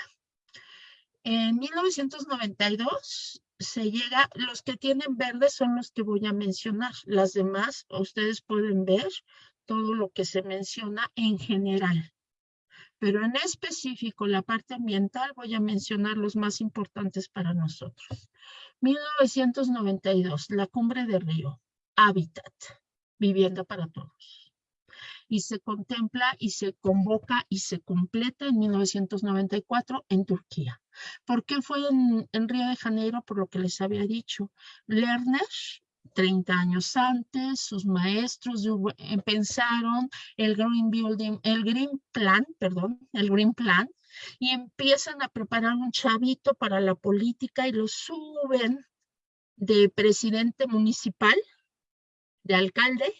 S5: En 1992 se llega, los que tienen verde son los que voy a mencionar. Las demás, ustedes pueden ver todo lo que se menciona en general. Pero en específico, la parte ambiental, voy a mencionar los más importantes para nosotros. 1992, la cumbre de Río, Hábitat, vivienda para todos y se contempla y se convoca y se completa en 1994 en Turquía. ¿Por qué fue en, Río de Janeiro? Por lo que les había dicho. Lerner 30 años antes, sus maestros eh, pensaron el Green Building, el Green Plan, perdón, el Green Plan, y empiezan a preparar un chavito para la política y lo suben de presidente municipal, de alcalde,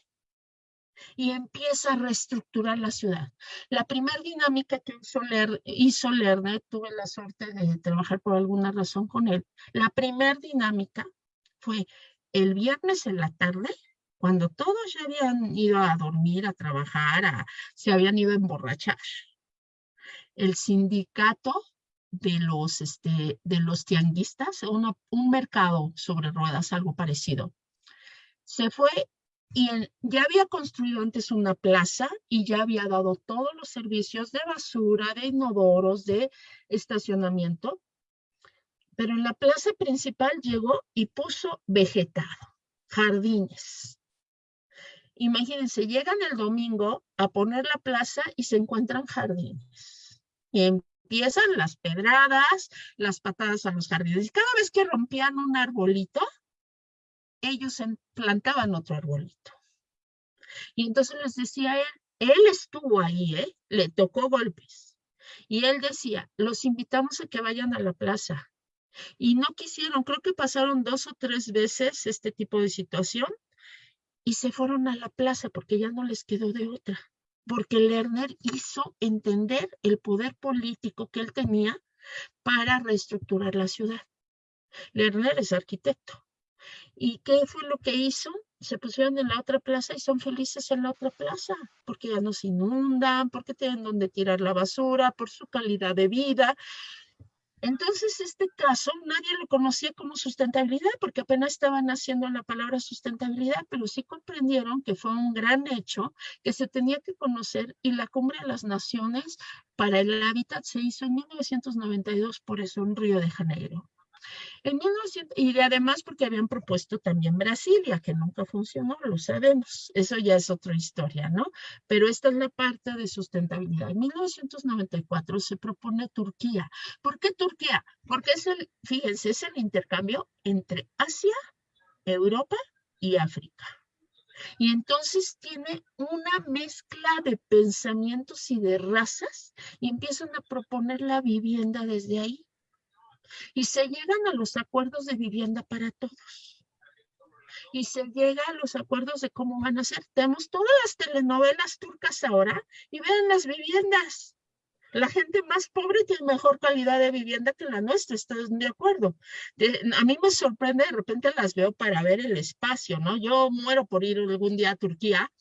S5: y empieza a reestructurar la ciudad. La primera dinámica que hizo, Lerner, tuve la suerte de trabajar por alguna razón con él, la primera dinámica fue el viernes en la tarde, cuando todos ya habían ido a dormir, a trabajar, se habían ido a emborrachar. El sindicato de los, este, de los tianguistas, un mercado sobre ruedas, algo parecido, se fue y ya había construido antes una plaza y ya había dado todos los servicios de basura, de inodoros, de estacionamiento. Pero en la plaza principal llegó y puso vegetado, jardines. Imagínense, llegan el domingo a poner la plaza y se encuentran jardines. Y empiezan las pedradas, las patadas a los jardines. Y cada vez que rompían un arbolito, ellos plantaban otro arbolito. Y entonces les decía él, él estuvo ahí, ¿eh? le tocó golpes. Y él decía, los invitamos a que vayan a la plaza. Y no quisieron, creo que pasaron dos o tres veces este tipo de situación y se fueron a la plaza porque ya no les quedó de otra. Porque Lerner hizo entender el poder político que él tenía para reestructurar la ciudad. Lerner es arquitecto. ¿Y qué fue lo que hizo? Se pusieron en la otra plaza y son felices en la otra plaza, porque ya no se inundan, porque tienen donde tirar la basura, por su calidad de vida. Entonces, este caso nadie lo conocía como sustentabilidad porque apenas estaban haciendo la palabra sustentabilidad, pero sí comprendieron que fue un gran hecho que se tenía que conocer y la Cumbre de las Naciones para el Hábitat se hizo en 1992, por eso en Río de Janeiro. En 1900, y además porque habían propuesto también Brasilia, que nunca funcionó, lo sabemos. Eso ya es otra historia, ¿no? Pero esta es la parte de sustentabilidad. En 1994 se propone Turquía. ¿Por qué Turquía? Porque es el, fíjense, es el intercambio entre Asia, Europa y África. Y entonces tiene una mezcla de pensamientos y de razas y empiezan a proponer la vivienda desde ahí y se llegan a los acuerdos de vivienda para todos. Y se llega a los acuerdos de cómo van a ser. Tenemos todas las telenovelas turcas ahora y vean las viviendas. La gente más pobre tiene mejor calidad de vivienda que la nuestra, ¿estás de acuerdo? a mí me sorprende, de repente las veo para ver el espacio, ¿no? Yo muero por ir algún día a Turquía,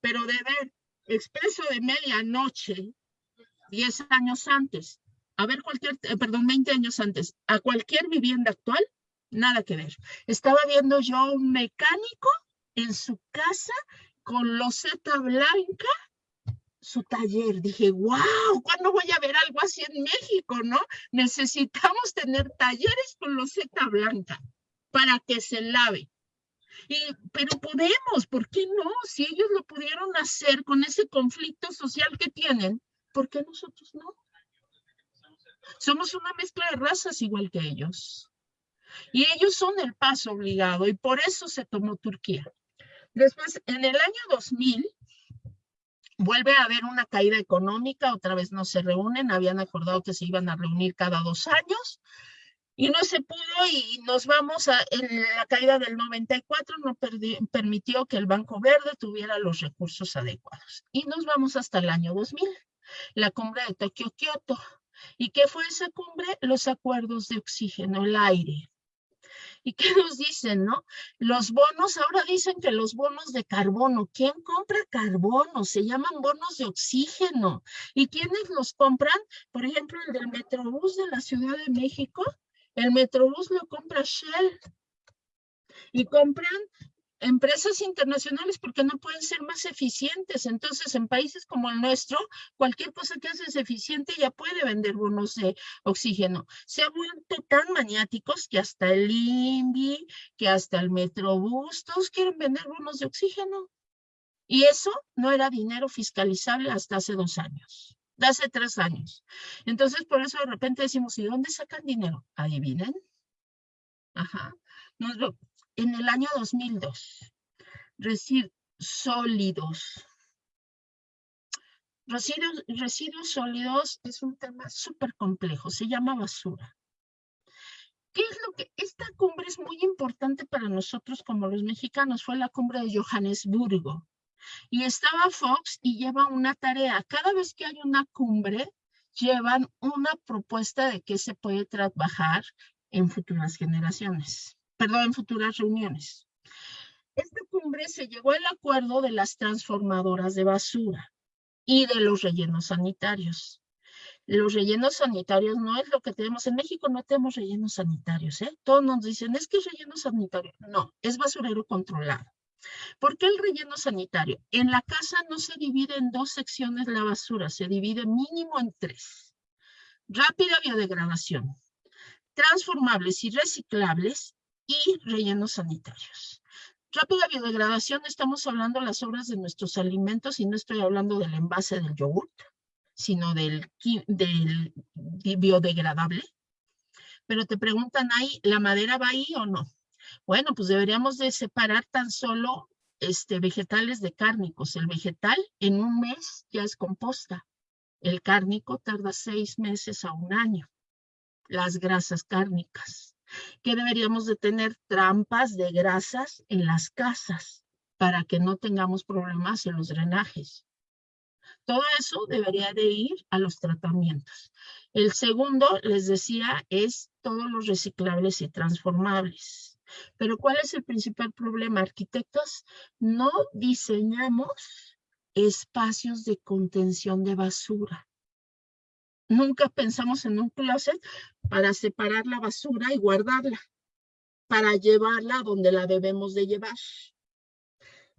S5: pero de ver expreso de medianoche, 10 años antes, a ver cualquier, eh, perdón, 20 años antes, a cualquier vivienda actual, nada que ver. Estaba viendo yo un mecánico en su casa con loseta blanca, su taller. Dije, wow, ¿cuándo voy a ver algo así en México, no? Necesitamos tener talleres con loseta blanca para que se lave. Y, pero podemos, ¿por qué no? Si ellos lo pudieron hacer con ese conflicto social que tienen, ¿por qué nosotros no? Somos una mezcla de razas igual que ellos. Y ellos son el paso obligado y por eso se tomó Turquía. Después, en el año 2000, vuelve a haber una caída económica, otra vez no se reúnen, habían acordado que se iban a reunir cada dos años y no se pudo y nos vamos a la caída del 94 no permitió que el Banco Verde tuviera los recursos adecuados y nos vamos hasta el año 2000, la cumbre de Tokio-Kioto. ¿Y qué fue esa cumbre? Los acuerdos de oxígeno, el aire. ¿Y qué nos dicen, no? Los bonos, ahora dicen que los bonos de carbono. ¿Quién compra carbono? Se llaman bonos de oxígeno. ¿Y quiénes los compran? Por ejemplo, el del Metrobús de la Ciudad de México. El Metrobús lo compra Shell. Y compran empresas internacionales porque no pueden ser más eficientes. Entonces, en países como el nuestro, cualquier cosa que haces eficiente ya puede vender bonos de oxígeno. Se han vuelto tan maniáticos que hasta el INVI, que hasta el Metrobús, todos quieren vender bonos de oxígeno. Y eso no era dinero fiscalizable hasta hace dos años, de hace tres años. Entonces, por eso de repente decimos, ¿y dónde sacan dinero? ¿Adivinen? Ajá. Nos en el año 2002. Residuos sólidos. Residuos, residuos sólidos es un tema súper complejo, se llama basura. ¿Qué es lo que? Esta cumbre es muy importante para nosotros como los mexicanos, fue la cumbre de Johannesburgo. Y estaba Fox y lleva una tarea. Cada vez que hay una cumbre, llevan una propuesta de qué se puede trabajar en futuras generaciones perdón, en futuras reuniones. Esta cumbre se llegó al acuerdo de las transformadoras de basura y de los rellenos sanitarios. Los rellenos sanitarios no es lo que tenemos. En México no tenemos rellenos sanitarios, ¿eh? Todos nos dicen, es que es relleno sanitario. No, es basurero controlado. ¿Por qué el relleno sanitario? En la casa no se divide en dos secciones la basura, se divide mínimo en tres. Rápida biodegradación, transformables y reciclables y rellenos sanitarios. Rápida biodegradación, estamos hablando de las obras de nuestros alimentos y no estoy hablando del envase del yogurt, sino del, del biodegradable. Pero te preguntan ahí, ¿la madera va ahí o no? Bueno, pues deberíamos de separar tan solo este, vegetales de cárnicos. El vegetal en un mes ya es composta. El cárnico tarda seis meses a un año. Las grasas cárnicas que deberíamos de tener trampas de grasas en las casas para que no tengamos problemas en los drenajes. Todo eso debería de ir a los tratamientos. El segundo, les decía, es todos los reciclables y transformables. Pero ¿cuál es el principal problema? Arquitectos, no diseñamos espacios de contención de basura. Nunca pensamos en un closet para separar la basura y guardarla, para llevarla donde la debemos de llevar.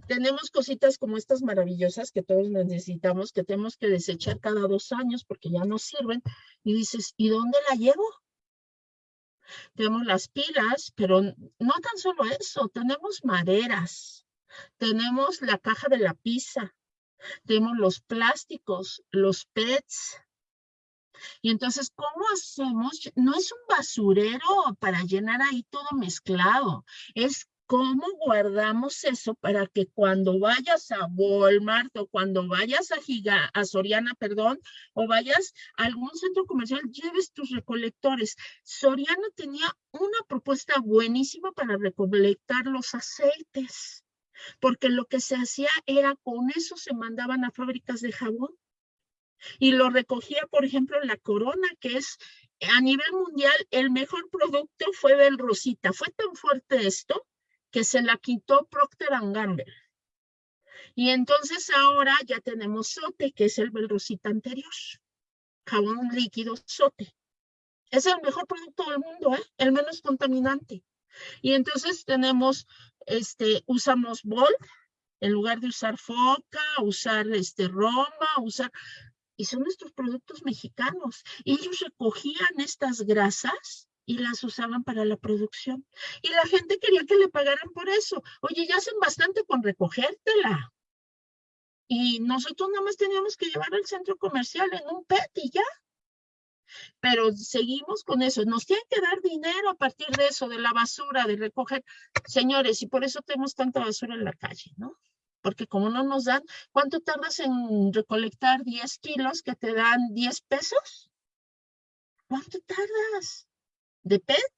S5: Tenemos cositas como estas maravillosas que todos necesitamos, que tenemos que desechar cada dos años porque ya no sirven. Y dices, ¿y dónde la llevo? Tenemos las pilas, pero no tan solo eso, tenemos maderas, tenemos la caja de la pizza, tenemos los plásticos, los PETs, y entonces, ¿cómo hacemos? No es un basurero para llenar ahí todo mezclado, es cómo guardamos eso para que cuando vayas a Walmart o cuando vayas a Giga, a Soriana, perdón, o vayas a algún centro comercial, lleves tus recolectores. Soriana tenía una propuesta buenísima para recolectar los aceites, porque lo que se hacía era con eso se mandaban a fábricas de jabón y lo recogía, por ejemplo, la Corona, que es a nivel mundial el mejor producto fue del Rosita. Fue tan fuerte esto que se la quitó Procter Gamble. Y entonces ahora ya tenemos Sote, que es el Rosita anterior. Jabón líquido Sote. Es el mejor producto del mundo, ¿eh? el menos contaminante. Y entonces tenemos, este, usamos Bol, en lugar de usar foca, usar este Roma, usar y son nuestros productos mexicanos. Ellos recogían estas grasas y las usaban para la producción. Y la gente quería que le pagaran por eso. Oye, ya hacen bastante con recogértela. Y nosotros nada más teníamos que llevar al centro comercial en un PET y ya. Pero seguimos con eso. Nos tienen que dar dinero a partir de eso, de la basura, de recoger. Señores, y por eso tenemos tanta basura en la calle, ¿no? Porque como no nos dan, ¿cuánto tardas en recolectar 10 kilos que te dan 10 pesos? ¿Cuánto tardas? ¿De PET?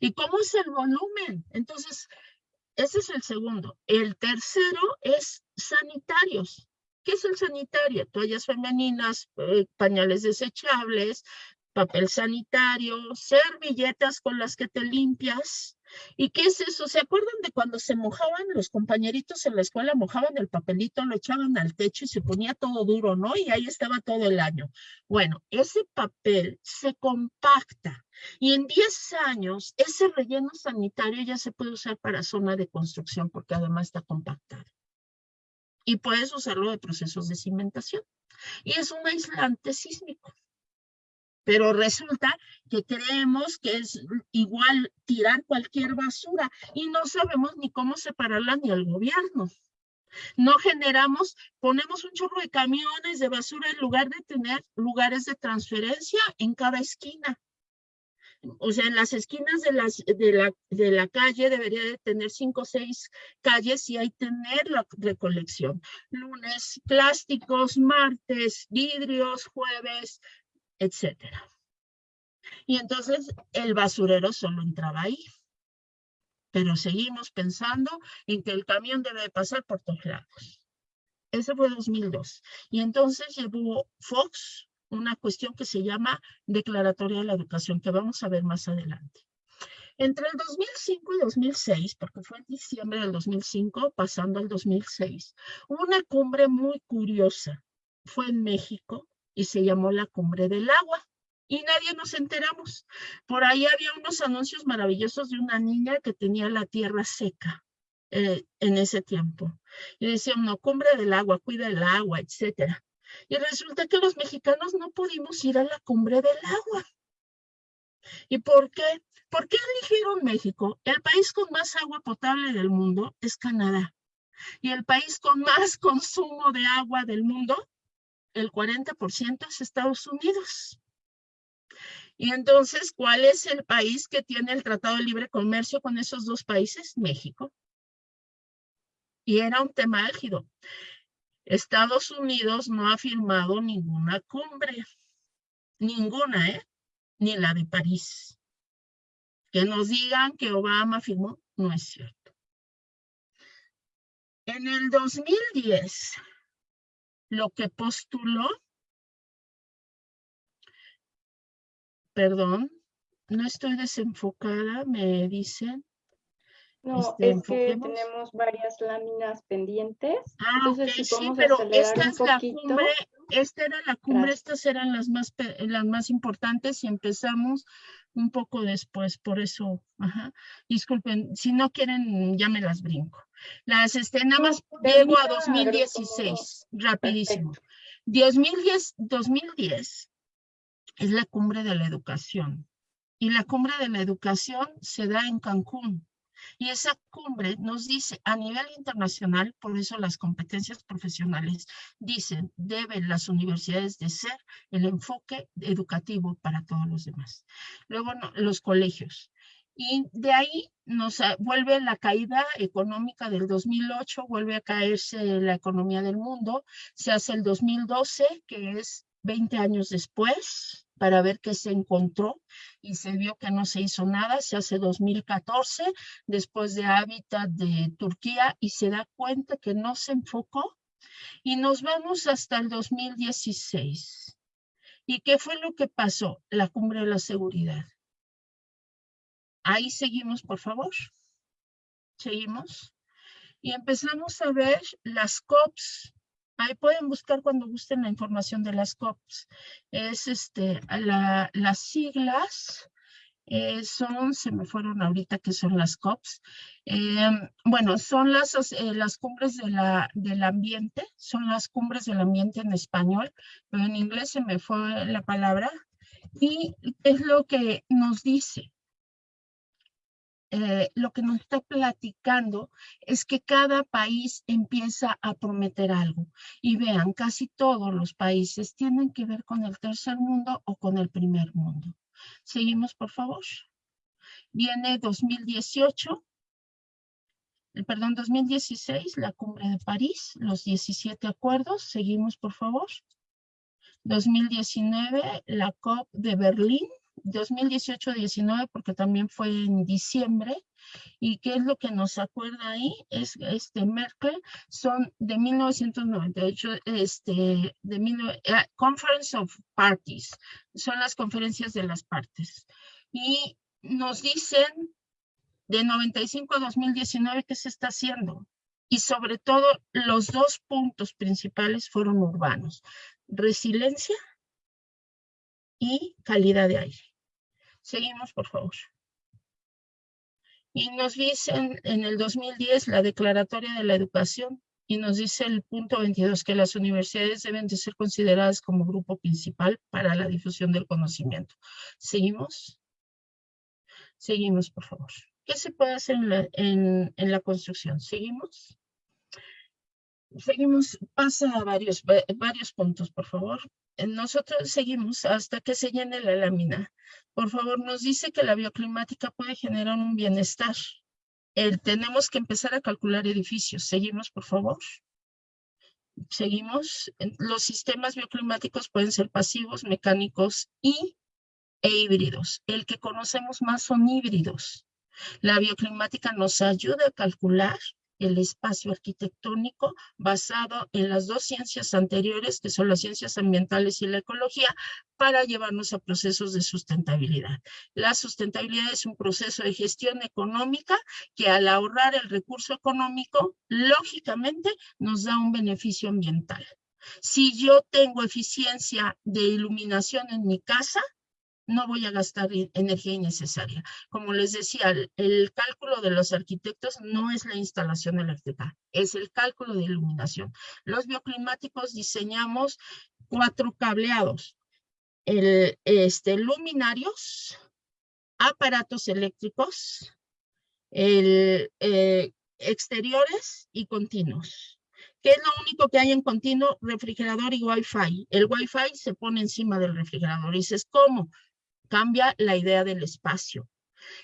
S5: ¿Y cómo es el volumen? Entonces, ese es el segundo. El tercero es sanitarios. ¿Qué es el sanitario? Toallas femeninas, eh, pañales desechables, papel sanitario, servilletas con las que te limpias. ¿Y qué es eso? ¿Se acuerdan de cuando se mojaban los compañeritos en la escuela, mojaban el papelito, lo echaban al techo y se ponía todo duro, ¿no? Y ahí estaba todo el año. Bueno, ese papel se compacta y en 10 años ese relleno sanitario ya se puede usar para zona de construcción porque además está compactado. Y puedes usarlo de procesos de cimentación. Y es un aislante sísmico pero resulta que creemos que es igual tirar cualquier basura y no sabemos ni cómo separarla ni el gobierno. No generamos, ponemos un chorro de camiones de basura en lugar de tener lugares de transferencia en cada esquina. O sea, en las esquinas de, las, de, la, de la calle debería de tener cinco o seis calles y hay tener la recolección. Lunes, plásticos, martes, vidrios, jueves, etcétera. Y entonces el basurero solo entraba ahí. Pero seguimos pensando en que el camión debe pasar por todos lados. Ese fue 2002. Y entonces llevó Fox una cuestión que se llama Declaratoria de la Educación, que vamos a ver más adelante. Entre el 2005 y 2006, porque fue en diciembre del 2005, pasando al 2006, hubo una cumbre muy curiosa. Fue en México y se llamó la Cumbre del Agua. Y nadie nos enteramos. Por ahí había unos anuncios maravillosos de una niña que tenía la tierra seca eh, en ese tiempo. Y decían, no, cumbre del agua, cuida el agua, etcétera. Y resulta que los mexicanos no pudimos ir a la cumbre del agua. ¿Y por qué? ¿Por qué eligieron México? El país con más agua potable del mundo es Canadá. Y el país con más consumo de agua del mundo el 40% es Estados Unidos. Y entonces, ¿cuál es el país que tiene el Tratado de Libre Comercio con esos dos países? México. Y era un tema álgido. Estados Unidos no ha firmado ninguna cumbre. Ninguna, ¿eh? Ni la de París. Que nos digan que Obama firmó, no es cierto. En el 2010, lo que postuló, perdón, no estoy desenfocada, me dicen.
S1: No, este, es que tenemos varias láminas pendientes.
S5: Ah, ok, sí, pero esta es la cumbre, esta era la cumbre, estas eran las más, las más importantes y empezamos un poco después, por eso, ajá. Disculpen, si no quieren, ya me las brinco. Las, nada más llego a 2016, rapidísimo. 2010, 2010 es la cumbre de la educación. Y la cumbre de la educación se da en Cancún. Y esa cumbre nos dice a nivel internacional, por eso las competencias profesionales dicen, deben las universidades de ser el enfoque educativo para todos los demás. Luego los colegios. Y de ahí nos vuelve la caída económica del 2008, vuelve a caerse la economía del mundo, se hace el 2012, que es 20 años después, para ver qué se encontró y se vio que no se hizo nada, se hace 2014, después de Hábitat de Turquía y se da cuenta que no se enfocó y nos vamos hasta el 2016. ¿Y qué fue lo que pasó? La cumbre de la seguridad. Ahí seguimos, por favor. Seguimos. Y empezamos a ver las COPs. Ahí pueden buscar cuando gusten la información de las COPs. Es este, las siglas eh, son, se me fueron ahorita que son las COPs. Em, bueno, son las, eh, las cumbres la, del ambiente, son las cumbres del ambiente en español, pero en inglés se me fue la palabra. Y es lo que nos dice. Eh, lo que nos está platicando es que cada país empieza a prometer algo. Y vean, casi todos los países tienen que ver con el tercer mundo o con el primer mundo. Seguimos, por favor. Viene 2018, eh, perdón, 2016, la cumbre de París, los 17 acuerdos. Seguimos, por favor. 2019, la COP de Berlín, 2018-19, porque también fue en diciembre, ¿Y qué es lo que nos acuerda ahí? Es este Merkel, son de 1998, este, de eh, Conference of Parties, son las conferencias de las partes. Y nos dicen de 95 a 2019 qué se está haciendo. Y sobre todo, los dos puntos principales fueron urbanos. Resiliencia y calidad de aire. Seguimos, por favor. Y nos dicen en el 2010 la Declaratoria de la Educación y nos dice el punto 22 que las universidades deben de ser consideradas como grupo principal para la difusión del conocimiento. ¿Seguimos? Seguimos, por favor. ¿Qué se puede hacer en la, en, en la construcción? ¿Seguimos? Seguimos, pasa a varios, varios puntos, por favor. Nosotros seguimos hasta que se llene la lámina. Por favor, nos dice que la bioclimática puede generar un bienestar. El, tenemos que empezar a calcular edificios. Seguimos, por favor. Seguimos. Los sistemas bioclimáticos pueden ser pasivos, mecánicos y e híbridos. El que conocemos más son híbridos. La bioclimática nos ayuda a calcular el espacio arquitectónico basado en las dos ciencias anteriores, que son las ciencias ambientales y la ecología, para llevarnos a procesos de sustentabilidad. La sustentabilidad es un proceso de gestión económica que al ahorrar el recurso económico, lógicamente nos da un beneficio ambiental. Si yo tengo eficiencia de iluminación en mi casa, no voy a gastar energía innecesaria. Como les decía, el, cálculo de los arquitectos no es la instalación eléctrica, es el cálculo de iluminación. Los bioclimáticos diseñamos cuatro cableados, el, este, luminarios, aparatos eléctricos, el, eh, exteriores y continuos. ¿Qué es lo único que hay en continuo? Refrigerador y Wi-Fi. El Wi-Fi se pone encima del refrigerador. Y dices, ¿cómo? Cambia la idea del espacio.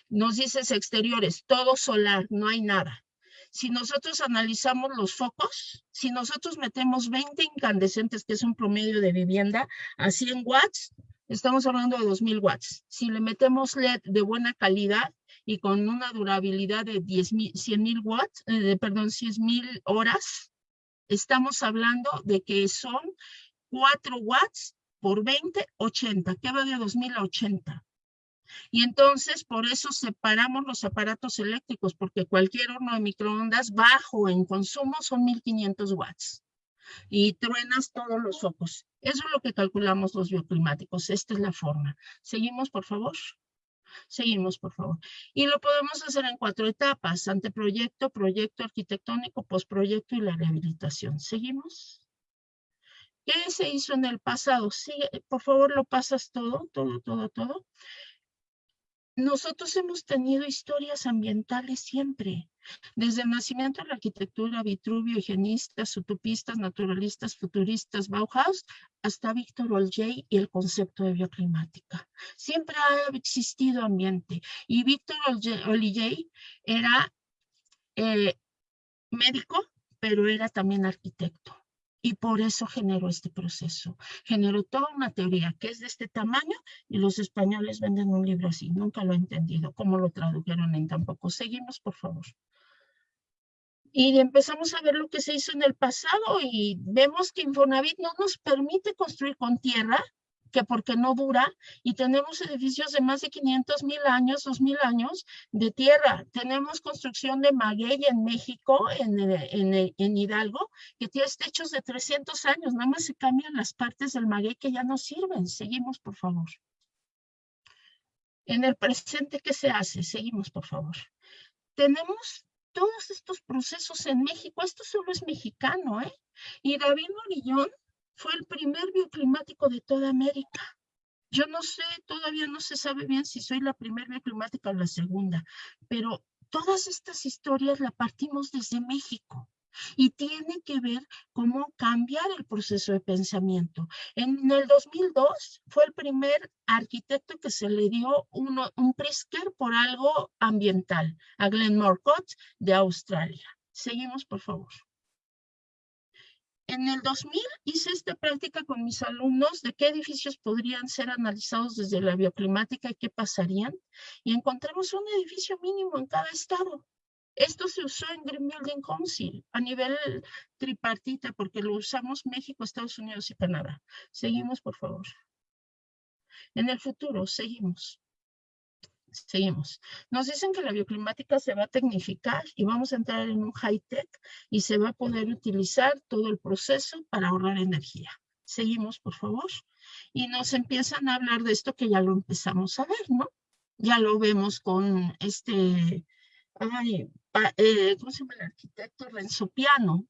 S5: Nos dices exteriores, todo solar, no hay nada. Si nosotros analizamos los focos, si nosotros metemos 20 incandescentes, que es un promedio de vivienda, a 100 watts, estamos hablando de 2000 watts. Si le metemos LED de buena calidad y con una durabilidad de 10 100 mil watts, eh, perdón, 100 mil horas, estamos hablando de que son 4 watts por 20, 80, que va de 2000 a 80. Y entonces por eso separamos los aparatos eléctricos, porque cualquier horno de microondas bajo en consumo son 1500 watts. Y truenas todos los focos. Eso es lo que calculamos los bioclimáticos. Esta es la forma. Seguimos, por favor. Seguimos, por favor. Y lo podemos hacer en cuatro etapas. Anteproyecto, proyecto arquitectónico, postproyecto y la rehabilitación. ¿Seguimos? ¿Qué se hizo en el pasado? Sí, por favor, lo pasas todo, todo, todo, todo. Nosotros hemos tenido historias ambientales siempre, desde el nacimiento de la arquitectura, Vitruvio, higienistas, utopistas, naturalistas, futuristas, Bauhaus, hasta Víctor Oljay y el concepto de bioclimática. Siempre ha existido ambiente y Víctor Oljay era eh, médico, pero era también arquitecto y por eso generó este proceso. Generó toda una teoría que es de este tamaño y los españoles venden un libro así. Nunca lo he entendido. ¿Cómo lo tradujeron en tan poco? Seguimos, por favor. Y empezamos a ver lo que se hizo en el pasado y vemos que Infonavit no nos permite construir con tierra, que porque no dura, y tenemos edificios de más de 500 mil años, 2 mil años de tierra. Tenemos construcción de maguey en México, en, en, en Hidalgo, que tiene techos de 300 años, nada más se cambian las partes del maguey que ya no sirven. Seguimos, por favor. En el presente, ¿qué se hace? Seguimos, por favor. Tenemos todos estos procesos en México. Esto solo es mexicano, ¿eh? Y David Morillón fue el primer bioclimático de toda América. Yo no sé, todavía no se sabe bien si soy la primera bioclimática o la segunda, pero todas estas historias la partimos desde México y tiene que ver cómo cambiar el proceso de pensamiento. En el 2002 fue el primer arquitecto que se le dio uno, un Pritzker por algo ambiental, a Glenn Morcott de Australia. Seguimos, por favor. En el 2000 hice esta práctica con mis alumnos de qué edificios podrían ser analizados desde la bioclimática y qué pasarían. Y encontramos un edificio mínimo en cada estado. Esto se usó en Green Building Council a nivel tripartita porque lo usamos México, Estados Unidos y Canadá. Seguimos, por favor. En el futuro, seguimos. Seguimos. Nos dicen que la bioclimática se va a tecnificar y vamos a entrar en un high-tech y se va a poder utilizar todo el proceso para ahorrar energía. Seguimos, por favor. Y nos empiezan a hablar de esto que ya lo empezamos a ver, ¿no? Ya lo vemos con este, eh, ¿cómo se llama el arquitecto? Renzo Piano.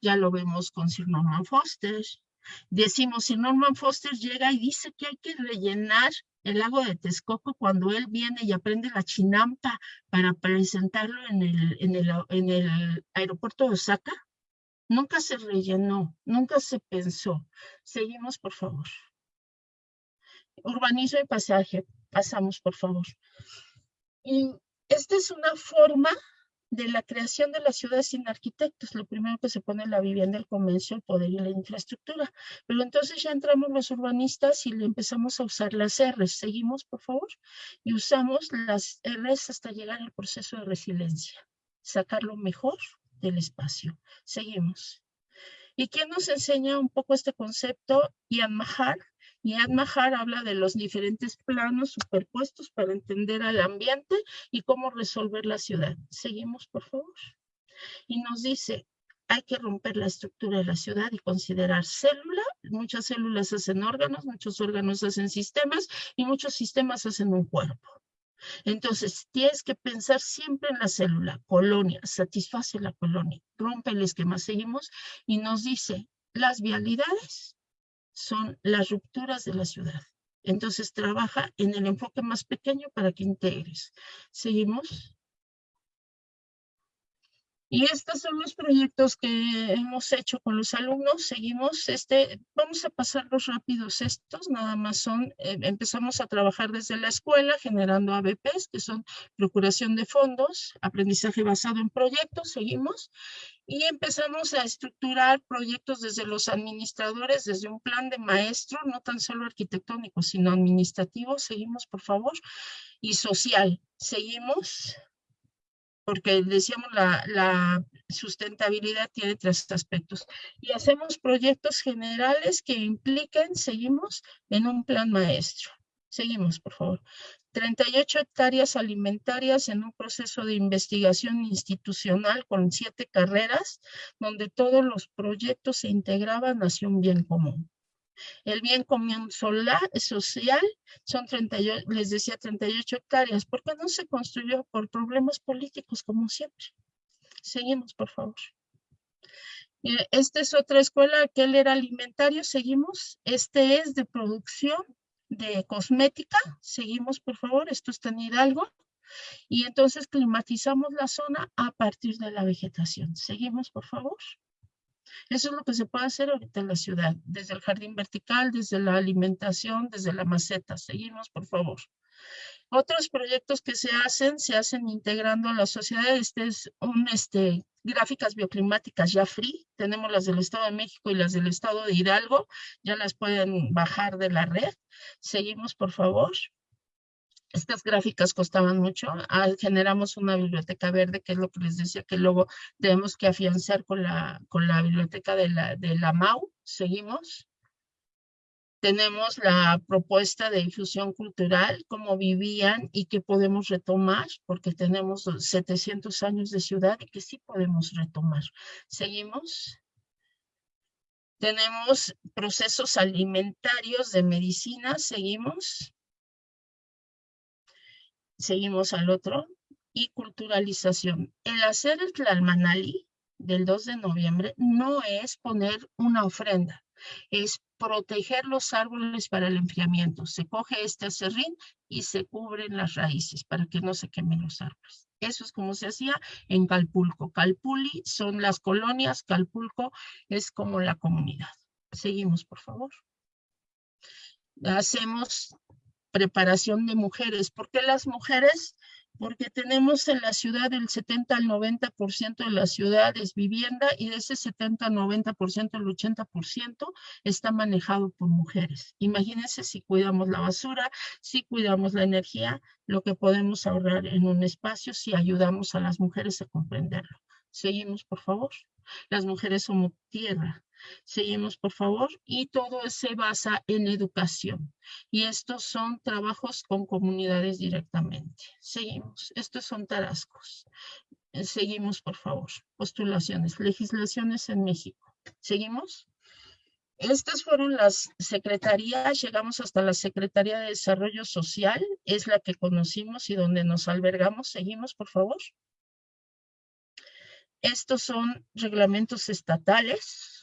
S5: Ya lo vemos con Sir Norman Foster. Decimos, si Norman Foster llega y dice que hay que rellenar el lago de Texcoco cuando él viene y aprende la chinampa para presentarlo en el, en el, en el aeropuerto de Osaka, nunca se rellenó, nunca se pensó. Seguimos, por favor. Urbanismo y pasaje. Pasamos, por favor. Y esta es una forma de la creación de la ciudad sin arquitectos. Lo primero que se pone en la vivienda, el comercio, el poder y la infraestructura. Pero entonces ya entramos los urbanistas y empezamos a usar las R's. Seguimos, por favor. Y usamos las R's hasta llegar al proceso de resiliencia. Sacar lo mejor del espacio. Seguimos. ¿Y quién nos enseña un poco este concepto? Ian Mahar, y Admahar habla de los diferentes planos superpuestos para entender al ambiente y cómo resolver la ciudad. Seguimos, por favor. Y nos dice, hay que romper la estructura de la ciudad y considerar célula. Muchas células hacen órganos, muchos órganos hacen sistemas y muchos sistemas hacen un cuerpo. Entonces, tienes que pensar siempre en la célula, colonia, satisface la colonia, rompe el esquema. Seguimos y nos dice, las vialidades son las rupturas de la ciudad. Entonces trabaja en el enfoque más pequeño para que integres. Seguimos. Y estos son los proyectos que hemos hecho con los alumnos. Seguimos, este, vamos a pasar los rápidos estos, nada más son, eh, empezamos a trabajar desde la escuela generando ABPs, que son procuración de fondos, aprendizaje basado en proyectos, seguimos y empezamos a estructurar proyectos desde los administradores, desde un plan de maestro, no tan solo arquitectónico, sino administrativo. Seguimos, por favor. Y social. Seguimos, porque decíamos la, la sustentabilidad tiene tres aspectos. Y hacemos proyectos generales que impliquen, seguimos, en un plan maestro. Seguimos, por favor. 38 hectáreas alimentarias en un proceso de investigación institucional con siete carreras, donde todos los proyectos se integraban hacia un bien común. El bien común social son 38, les decía 38 hectáreas. ¿Por qué no se construyó? Por problemas políticos, como siempre. Seguimos, por favor. Esta es otra escuela, aquel era alimentario, seguimos. Este es de producción de cosmética. Seguimos, por favor, esto está en Hidalgo. Y entonces climatizamos la zona a partir de la vegetación. Seguimos, por favor. Eso es lo que se puede hacer ahorita en la ciudad, desde el jardín vertical, desde la alimentación, desde la maceta. Seguimos, por favor. Otros proyectos que se hacen, se hacen integrando a la sociedad. Este es un, este, gráficas bioclimáticas ya free. Tenemos las del Estado de México y las del Estado de Hidalgo. Ya las pueden bajar de la red. Seguimos, por favor. Estas gráficas costaban mucho. Ah, generamos una biblioteca verde, que es lo que les decía, que luego tenemos que afianzar con la, biblioteca de la MAU. Seguimos. Tenemos la propuesta de difusión cultural, cómo vivían y qué podemos retomar, porque tenemos 700 años de ciudad y que sí podemos retomar. Seguimos. Tenemos procesos alimentarios de medicina, seguimos. Seguimos al otro. Y culturalización. El hacer el Tlalmanali del 2 de noviembre no es poner una ofrenda, es proteger los árboles para el enfriamiento. Se coge este acerrín y se cubren las raíces para que no se quemen los árboles. Eso es como se hacía en Calpulco. Calpuli son las colonias, Calpulco es como la comunidad. Seguimos, por favor. Hacemos preparación de mujeres. ¿Por qué las mujeres? Porque tenemos en la ciudad del 70 al 90% de la ciudad es vivienda y de ese 70 al 90%, el 80% está manejado por mujeres. Imagínense si cuidamos la basura, si cuidamos la energía, lo que podemos ahorrar en un espacio si ayudamos a las mujeres a comprenderlo. Seguimos, por favor. Las mujeres somos tierra, Seguimos, por favor. Y todo se basa en educación. Y estos son trabajos con comunidades directamente. Seguimos. Estos son tarascos. Seguimos, por favor. Postulaciones, legislaciones en México. Seguimos. Estas fueron las secretarías, llegamos hasta la Secretaría de Desarrollo Social, es la que conocimos y donde nos albergamos. Seguimos, por favor. Estos son reglamentos estatales,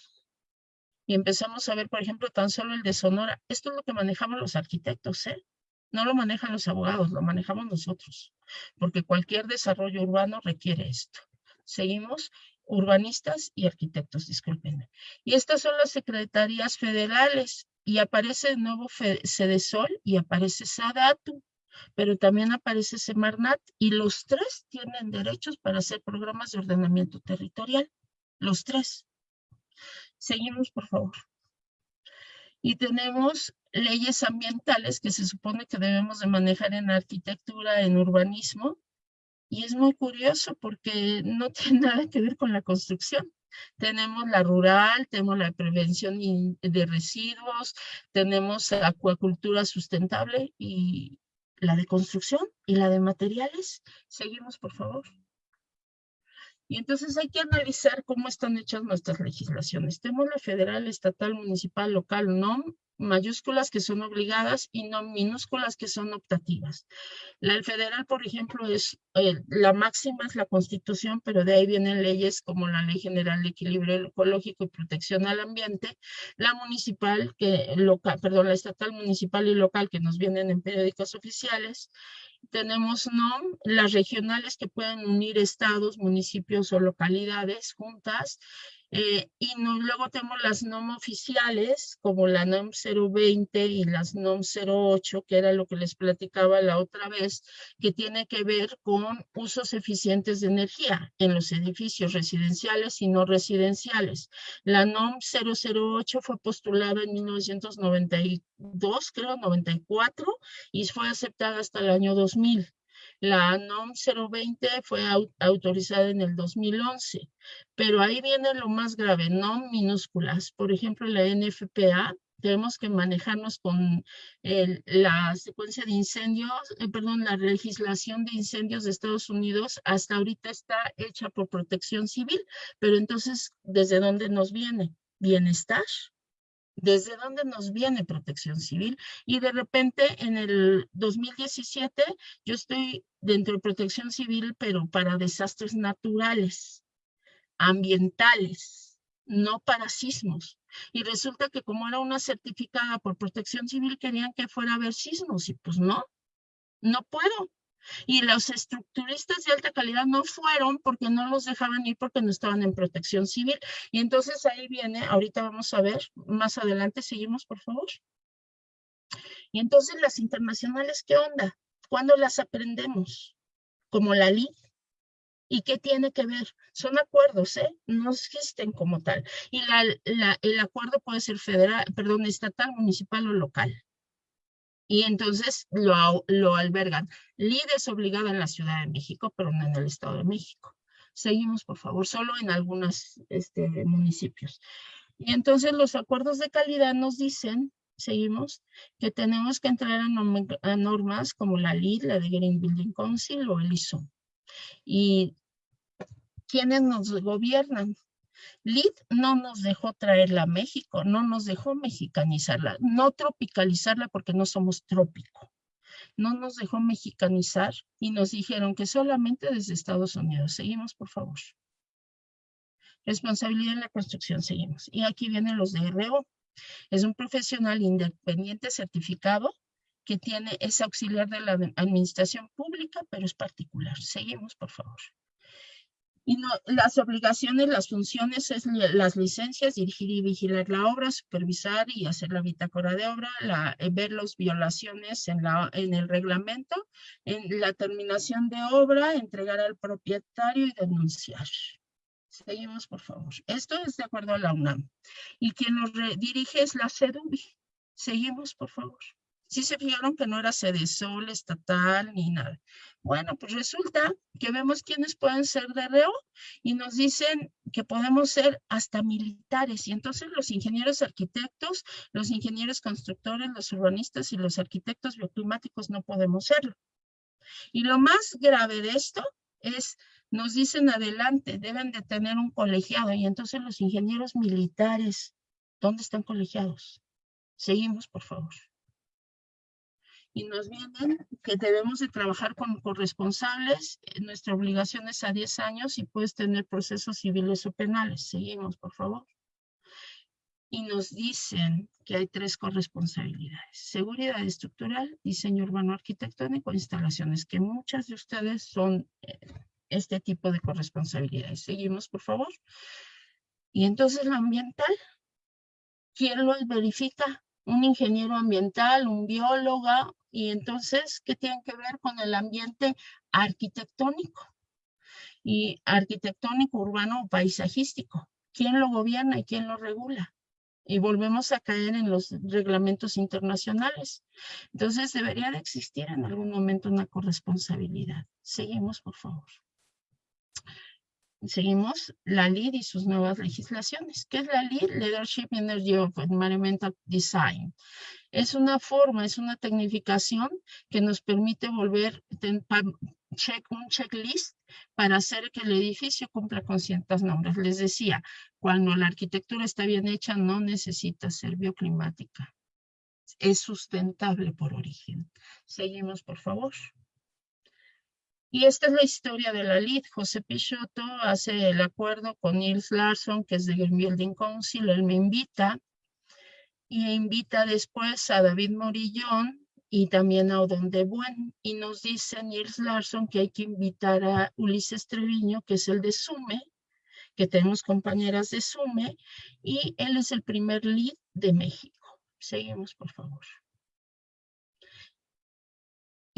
S5: y empezamos a ver, por ejemplo, tan solo el de Sonora. Esto es lo que manejamos los arquitectos, ¿eh? No lo manejan los abogados, lo manejamos nosotros, porque cualquier desarrollo urbano requiere esto. Seguimos, urbanistas y arquitectos, discúlpenme. Y estas son las secretarías federales, y aparece de nuevo Cedesol y aparece Sadatu, pero también aparece Semarnat, y los tres tienen derechos para hacer programas de ordenamiento territorial, los tres. Seguimos, por favor. Y tenemos leyes ambientales que se supone que debemos de manejar en arquitectura, en urbanismo. Y es muy curioso porque no tiene nada que ver con la construcción. Tenemos la rural, tenemos la prevención de residuos, tenemos acuacultura sustentable y la de construcción y la de materiales. Seguimos, por favor. Y entonces hay que analizar cómo están hechas nuestras legislaciones. Tenemos la federal, estatal, municipal, local, no mayúsculas que son obligadas y no minúsculas que son optativas. La federal, por ejemplo, es eh, la máxima es la constitución, pero de ahí vienen leyes como la Ley General de Equilibrio Ecológico y Protección al Ambiente, la municipal, que local, perdón, la estatal, municipal y local que nos vienen en periódicos oficiales, tenemos NOM, las regionales que pueden unir estados, municipios o localidades juntas, eh, y luego tenemos las NOM oficiales, como la NOM 020 y las NOM 08, que era lo que les platicaba la otra vez, que tiene que ver con usos eficientes de energía en los edificios residenciales y no residenciales. La NOM 008 fue postulada en 1992, creo, 94, y fue aceptada hasta el año 2000. La NOM 020 fue autorizada en el 2011, pero ahí viene lo más grave, NOM minúsculas. Por ejemplo, la NFPA, tenemos que manejarnos con la secuencia de incendios, eh, perdón, la legislación de incendios de Estados Unidos hasta ahorita está hecha por protección civil, pero entonces, ¿desde dónde nos viene? Bienestar, desde dónde nos viene protección civil y de repente en el 2017 yo estoy dentro de protección civil pero para desastres naturales, ambientales, no para sismos. Y resulta que como era una certificada por protección civil querían que fuera a haber sismos y pues no, no puedo. Y los estructuristas de alta calidad no fueron porque no los dejaban ir porque no estaban en protección civil. Y entonces ahí viene, ahorita vamos a ver, más adelante seguimos, por favor. Y entonces las internacionales, ¿qué onda? ¿Cuándo las aprendemos? Como la LID. ¿Y qué tiene que ver? Son acuerdos, ¿eh? No existen como tal. Y el acuerdo puede ser federal, perdón, estatal, municipal o local y entonces lo, albergan. LID es obligada en la Ciudad de México, pero no en el Estado de México. Seguimos, por favor, solo en algunos este, municipios. Y entonces los acuerdos de calidad nos dicen, seguimos, que tenemos que entrar a, normas como la LID, la de Green Building Council o el ISO. Y ¿quiénes nos gobiernan? LID no nos dejó traerla a México, no nos dejó mexicanizarla, no tropicalizarla porque no somos trópico. No nos dejó mexicanizar y nos dijeron que solamente desde Estados Unidos. Seguimos, por favor. Responsabilidad en la construcción, seguimos. Y aquí vienen los de RO. Es un profesional independiente certificado que tiene, es auxiliar de la administración pública, pero es particular. Seguimos, por favor. Y no, las obligaciones, las funciones es las licencias, dirigir y vigilar la obra, supervisar y hacer la bitácora de obra, la, eh, ver las violaciones en, la, en el reglamento, en la terminación de obra, entregar al propietario y denunciar. Seguimos, por favor. Esto es de acuerdo a la UNAM. Y quien nos dirige es la CEDUBI. Seguimos, por favor. Sí se fijaron que no era Sol estatal ni nada. Bueno, pues resulta que vemos quiénes pueden ser de reo y nos dicen que podemos ser hasta militares. Y entonces los ingenieros arquitectos, los ingenieros constructores, los urbanistas y los arquitectos bioclimáticos no podemos serlo. Y lo más grave de esto es, nos dicen adelante, deben de tener un colegiado. Y entonces los ingenieros militares, ¿dónde están colegiados? Seguimos, por favor y nos vienen que debemos de trabajar con corresponsables. eh, Nuestra obligación es a 10 años y puedes tener procesos civiles o penales. Seguimos, por favor. Y nos dicen que hay tres corresponsabilidades. Seguridad estructural, diseño urbano arquitectónico, instalaciones, que muchas de ustedes son eh, este tipo de corresponsabilidades. Seguimos, por favor. Y entonces la ambiental, ¿quién lo verifica? Un ingeniero ambiental, un biólogo, y entonces, ¿qué tienen que ver con el ambiente arquitectónico? Y arquitectónico, urbano o paisajístico. ¿Quién lo gobierna y quién lo regula? Y volvemos a caer en los reglamentos internacionales. Entonces, debería de existir en algún momento una corresponsabilidad. Seguimos, por favor. Seguimos la LEED y sus nuevas legislaciones. ¿Qué es la LEED? Leadership Energy of Environmental Design. Es una forma, es una tecnificación que nos permite volver ten- un checklist para hacer que el edificio cumpla con ciertas normas. Les decía, cuando la arquitectura está bien hecha, no necesita ser bioclimática. Es sustentable por origen. Seguimos, por favor. Y esta es la historia de la LID. José Pichotto hace el acuerdo con Nils Larsson, que es de Green Building Council. Él me invita y invita después a David Morillón y también a Odón de Buen. Y nos dice Nils Larsson que hay que invitar a Ulises Treviño, que es el de SUME, que tenemos compañeras de SUME, y él es el primer lead de México. Seguimos, por favor.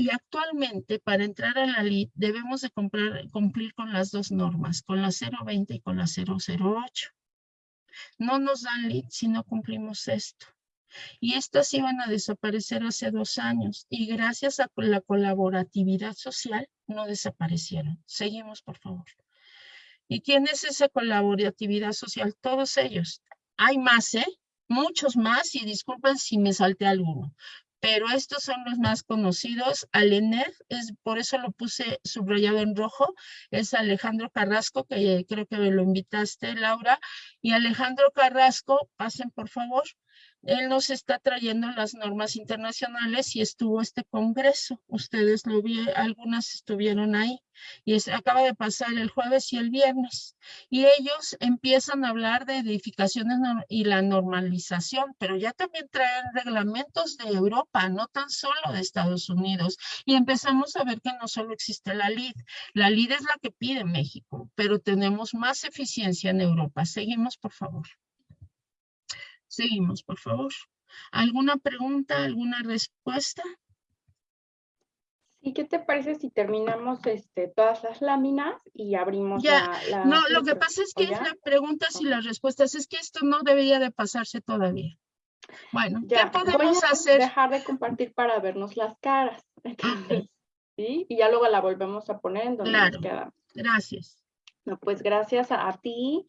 S5: Y actualmente, para entrar a la LID, debemos de cumplir con las dos normas, con la 020 y con la 008. No nos dan LID si no cumplimos esto. Y estas iban a desaparecer hace dos años y gracias a la colaboratividad social no desaparecieron. Seguimos, por favor. ¿Y quién es esa colaboratividad social? Todos ellos. Hay más, ¿eh? Muchos más y disculpen si me salté alguno pero estos son los más conocidos. Alener, es, por eso lo puse subrayado en rojo, es Alejandro Carrasco, que creo que me lo invitaste, Laura. Y Alejandro Carrasco, pasen por favor, él nos está trayendo las normas internacionales y estuvo este congreso. Ustedes lo vieron, algunas estuvieron ahí. Y acaba de pasar el jueves y el viernes. Y ellos empiezan a hablar de edificaciones y la normalización, pero ya también traen reglamentos de Europa, no tan solo de Estados Unidos. Y empezamos a ver que no solo existe la LID. La LID es la que pide México, pero tenemos más eficiencia en Europa. Seguimos, por favor. Seguimos, por favor. ¿Alguna pregunta, alguna respuesta?
S1: ¿Y qué te parece si terminamos este, todas las láminas y abrimos
S5: Ya,
S1: la, la
S5: No, lo que pasa es
S1: ¿O
S5: que es
S1: ya?
S5: la preguntas y las respuestas. Es que esto no debería de pasarse todavía. Bueno, ¿qué
S1: Ya,
S5: podemos
S1: voy a
S5: hacer?
S1: dejar de compartir para vernos las caras. Entonces, ¿sí? Y ya luego la volvemos a poner en donde
S5: Claro.
S1: nos quedamos.
S5: Gracias.
S1: No, pues gracias a, a ti,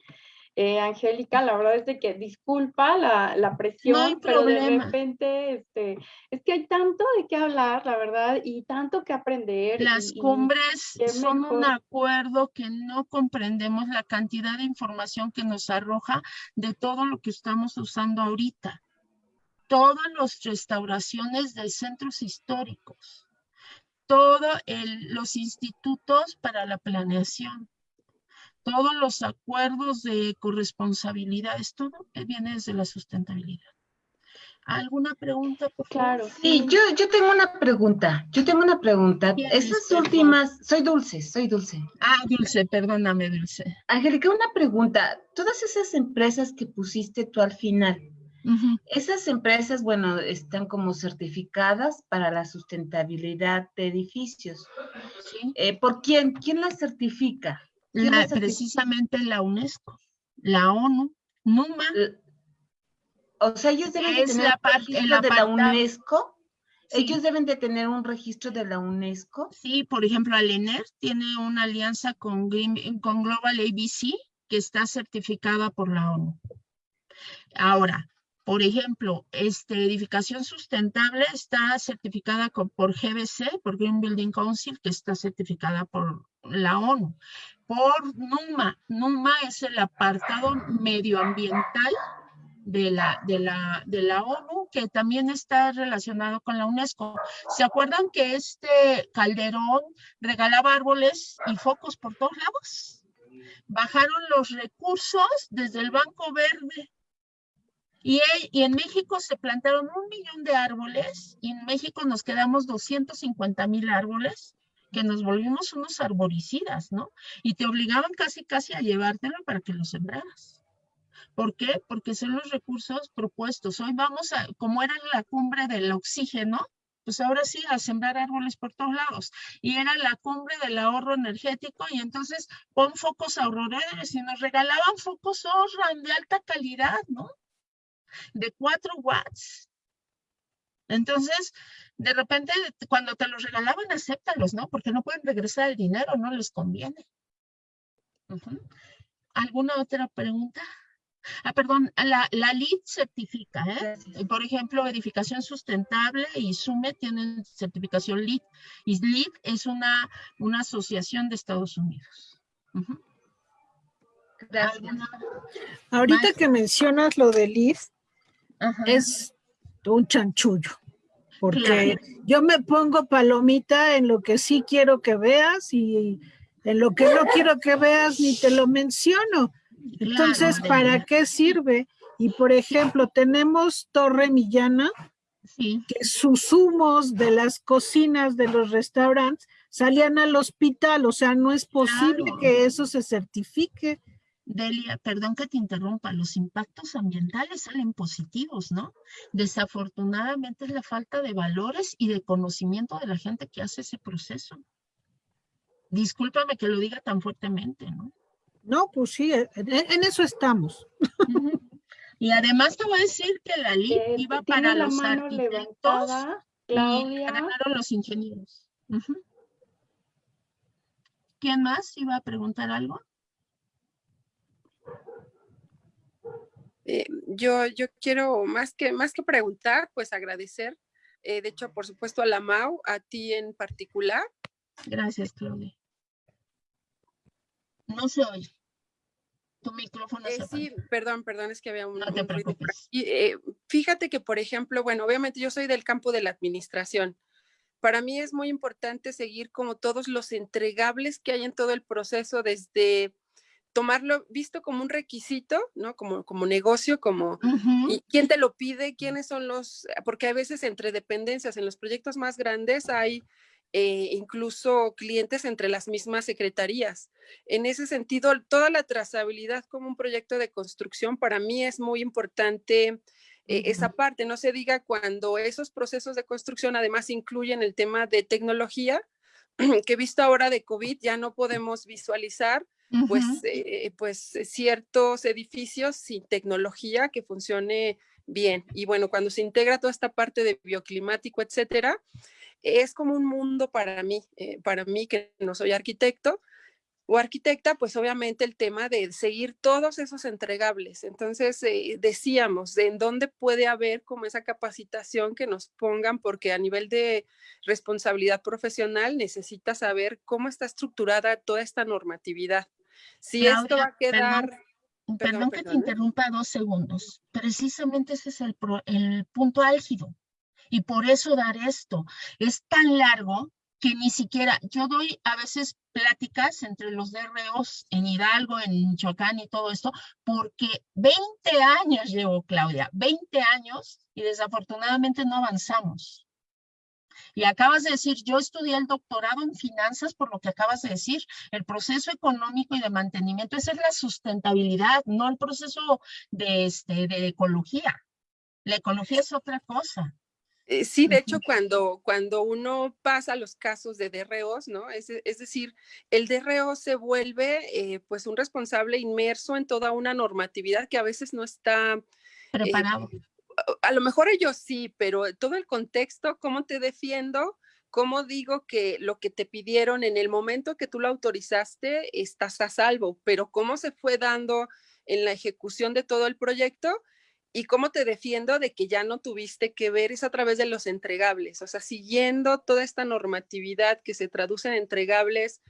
S1: eh, Angélica. La verdad es de que disculpa la, la presión, pero de repente este, es que hay tanto de qué hablar, la verdad, y tanto que aprender.
S5: Las
S1: y-
S5: cumbres son un acuerdo que no comprendemos la cantidad de información que nos arroja de todo lo que estamos usando ahorita. Todas las restauraciones de centros históricos, todos los institutos para la planeación, todos los acuerdos de corresponsabilidades, todo viene desde la sustentabilidad. ¿Alguna pregunta, por favor?
S1: Claro.
S2: Sí, yo, yo tengo una pregunta. Yo tengo una pregunta.
S5: ¿Quién
S2: Esas
S5: es, perdón?
S2: últimas, soy Dulce, soy Dulce.
S5: Ah, Dulce, perdóname, Dulce.
S2: Angélica, una pregunta. Todas esas empresas que pusiste tú al final, esas empresas, bueno, están como certificadas para la sustentabilidad de edificios.
S5: Sí.
S2: Eh, ¿Por quién? ¿Quién las certifica? ¿Quién
S5: La- precisamente la UNESCO, la ONU, NUMA,
S2: O sea, ellos deben de tener
S5: la
S2: un registro de la UNESCO.
S5: Sí.
S2: Ellos deben de tener un registro de la UNESCO.
S5: Sí, por ejemplo, Alener tiene una alianza con, con Global ABC que está certificada por la ONU. Ahora, por ejemplo, este, edificación sustentable está certificada por GBC, por Green Building Council, que está certificada por la ONU. Por NUMA. NUMA es el apartado medioambiental de la, de la, de la ONU, que también está relacionado con la UNESCO. ¿Se acuerdan que este Calderón regalaba árboles y focos por todos lados? Bajaron los recursos desde el Banco Verde. Y, y en México se plantaron un millón de árboles y en México nos quedamos 250 mil árboles que nos volvimos unos arboricidas, ¿no? Y te obligaban casi, casi a llevártelo para que lo sembraras. ¿Por qué? Porque son los recursos propuestos. Hoy vamos a, como era la cumbre del oxígeno, pues ahora sí, a sembrar árboles por todos lados. Y era la cumbre del ahorro energético y entonces pon focos ahorradores y nos regalaban focos Osram de alta calidad, ¿no? De 4 watts. Entonces, de repente, cuando te los regalaban, acéptalos, ¿no? Porque no pueden regresar el dinero, no les conviene. ¿Alguna otra pregunta? Ah, perdón, la, la LEED certifica, ¿eh?
S2: Gracias.
S5: Por ejemplo, edificación sustentable y SUME tienen certificación LEED. Y LEED es una, una asociación de Estados Unidos.
S2: Gracias.
S7: Ahorita que mencionas lo de Liz,
S5: Ajá.
S7: es un chanchullo, porque
S5: Claro.
S7: yo me pongo palomita en lo que sí quiero que veas y en lo que no quiero que veas ni te lo menciono. Entonces,
S5: Claro,
S7: ¿para qué sirve? Y por ejemplo, tenemos Torre Millana,
S5: Sí,
S7: que sus humos de las cocinas de los restaurantes salían al hospital, o sea, no es posible
S5: Claro.
S7: que eso se certifique.
S5: Delia, perdón que te interrumpa, los impactos ambientales salen positivos, ¿no? Desafortunadamente es la falta de valores y de conocimiento de la gente que hace ese proceso. Discúlpame que lo diga tan fuertemente, ¿no?
S7: No, pues sí, en, en eso estamos.
S5: Y además te voy a decir que la LID
S1: Eh,
S5: iba para
S1: la
S5: los arquitectos
S1: levantada,
S5: y ganaron los ingenieros. ¿Quién más iba a preguntar algo?
S8: Eh, yo, yo quiero más que, más que preguntar, pues agradecer, eh, de hecho, por supuesto, a la MAU, a ti en particular.
S5: Gracias, Claudia. No se oye. Tu micrófono
S8: Eh,
S5: se
S8: sí, perdón, perdón, es que había un,
S5: No te
S8: un ruido. Eh, fíjate que, por ejemplo, bueno, obviamente yo soy del campo de la administración. Para mí es muy importante seguir como todos los entregables que hay en todo el proceso, desde tomarlo visto como un requisito, ¿no? Como, como negocio, como
S5: Ujú.
S8: ¿Y quién te lo pide? ¿Quiénes son los? Porque a veces entre dependencias, en los proyectos más grandes hay eh, incluso clientes entre las mismas secretarías. En ese sentido, toda la trazabilidad como un proyecto de construcción para mí es muy importante. eh, esa parte, no se diga cuando esos procesos de construcción además incluyen el tema de tecnología, que visto ahora de COVID ya no podemos visualizar pues, eh, pues eh, ciertos edificios sin tecnología que funcione bien. Y bueno, cuando se integra toda esta parte de bioclimático, etcétera, es como un mundo para mí, eh, para mí que no soy arquitecto o arquitecta, pues obviamente el tema de seguir todos esos entregables. Entonces, eh, decíamos, de en dónde puede haber como esa capacitación que nos pongan, porque a nivel de responsabilidad profesional necesita saber cómo está estructurada toda esta normatividad. Si esto va a quedar...
S5: Perdón,
S8: perdón,
S5: que te
S8: perdón, ¿eh?
S5: interrumpa dos segundos. Precisamente ese es el, pro- el punto álgido. Y por eso dar esto. Es tan largo que ni siquiera, yo doy a veces pláticas entre los DROs en Hidalgo, en Michoacán y todo esto, porque 20 años llevo, Claudia, 20 años y desafortunadamente no avanzamos. Y acabas de decir, yo estudié el doctorado en finanzas por lo que acabas de decir, el proceso económico y de mantenimiento, esa es la sustentabilidad, no el proceso de, este, de ecología. La ecología es otra cosa.
S8: Eh, sí, de hecho, cuando, cuando uno pasa los casos de DROs, ¿no? Es, es decir, el DRO se vuelve eh, pues un responsable inmerso en toda una normatividad que a veces no está eh,
S5: preparado.
S8: A lo mejor ellos sí, pero todo el contexto, cómo te defiendo, cómo digo que lo que te pidieron en el momento que tú lo autorizaste, estás a salvo, pero cómo se fue dando en la ejecución de todo el proyecto, ¿Y cómo te defiendo de que ya no tuviste que ver? Es a través de los entregables, o sea, siguiendo toda esta normatividad que se traduce en entregables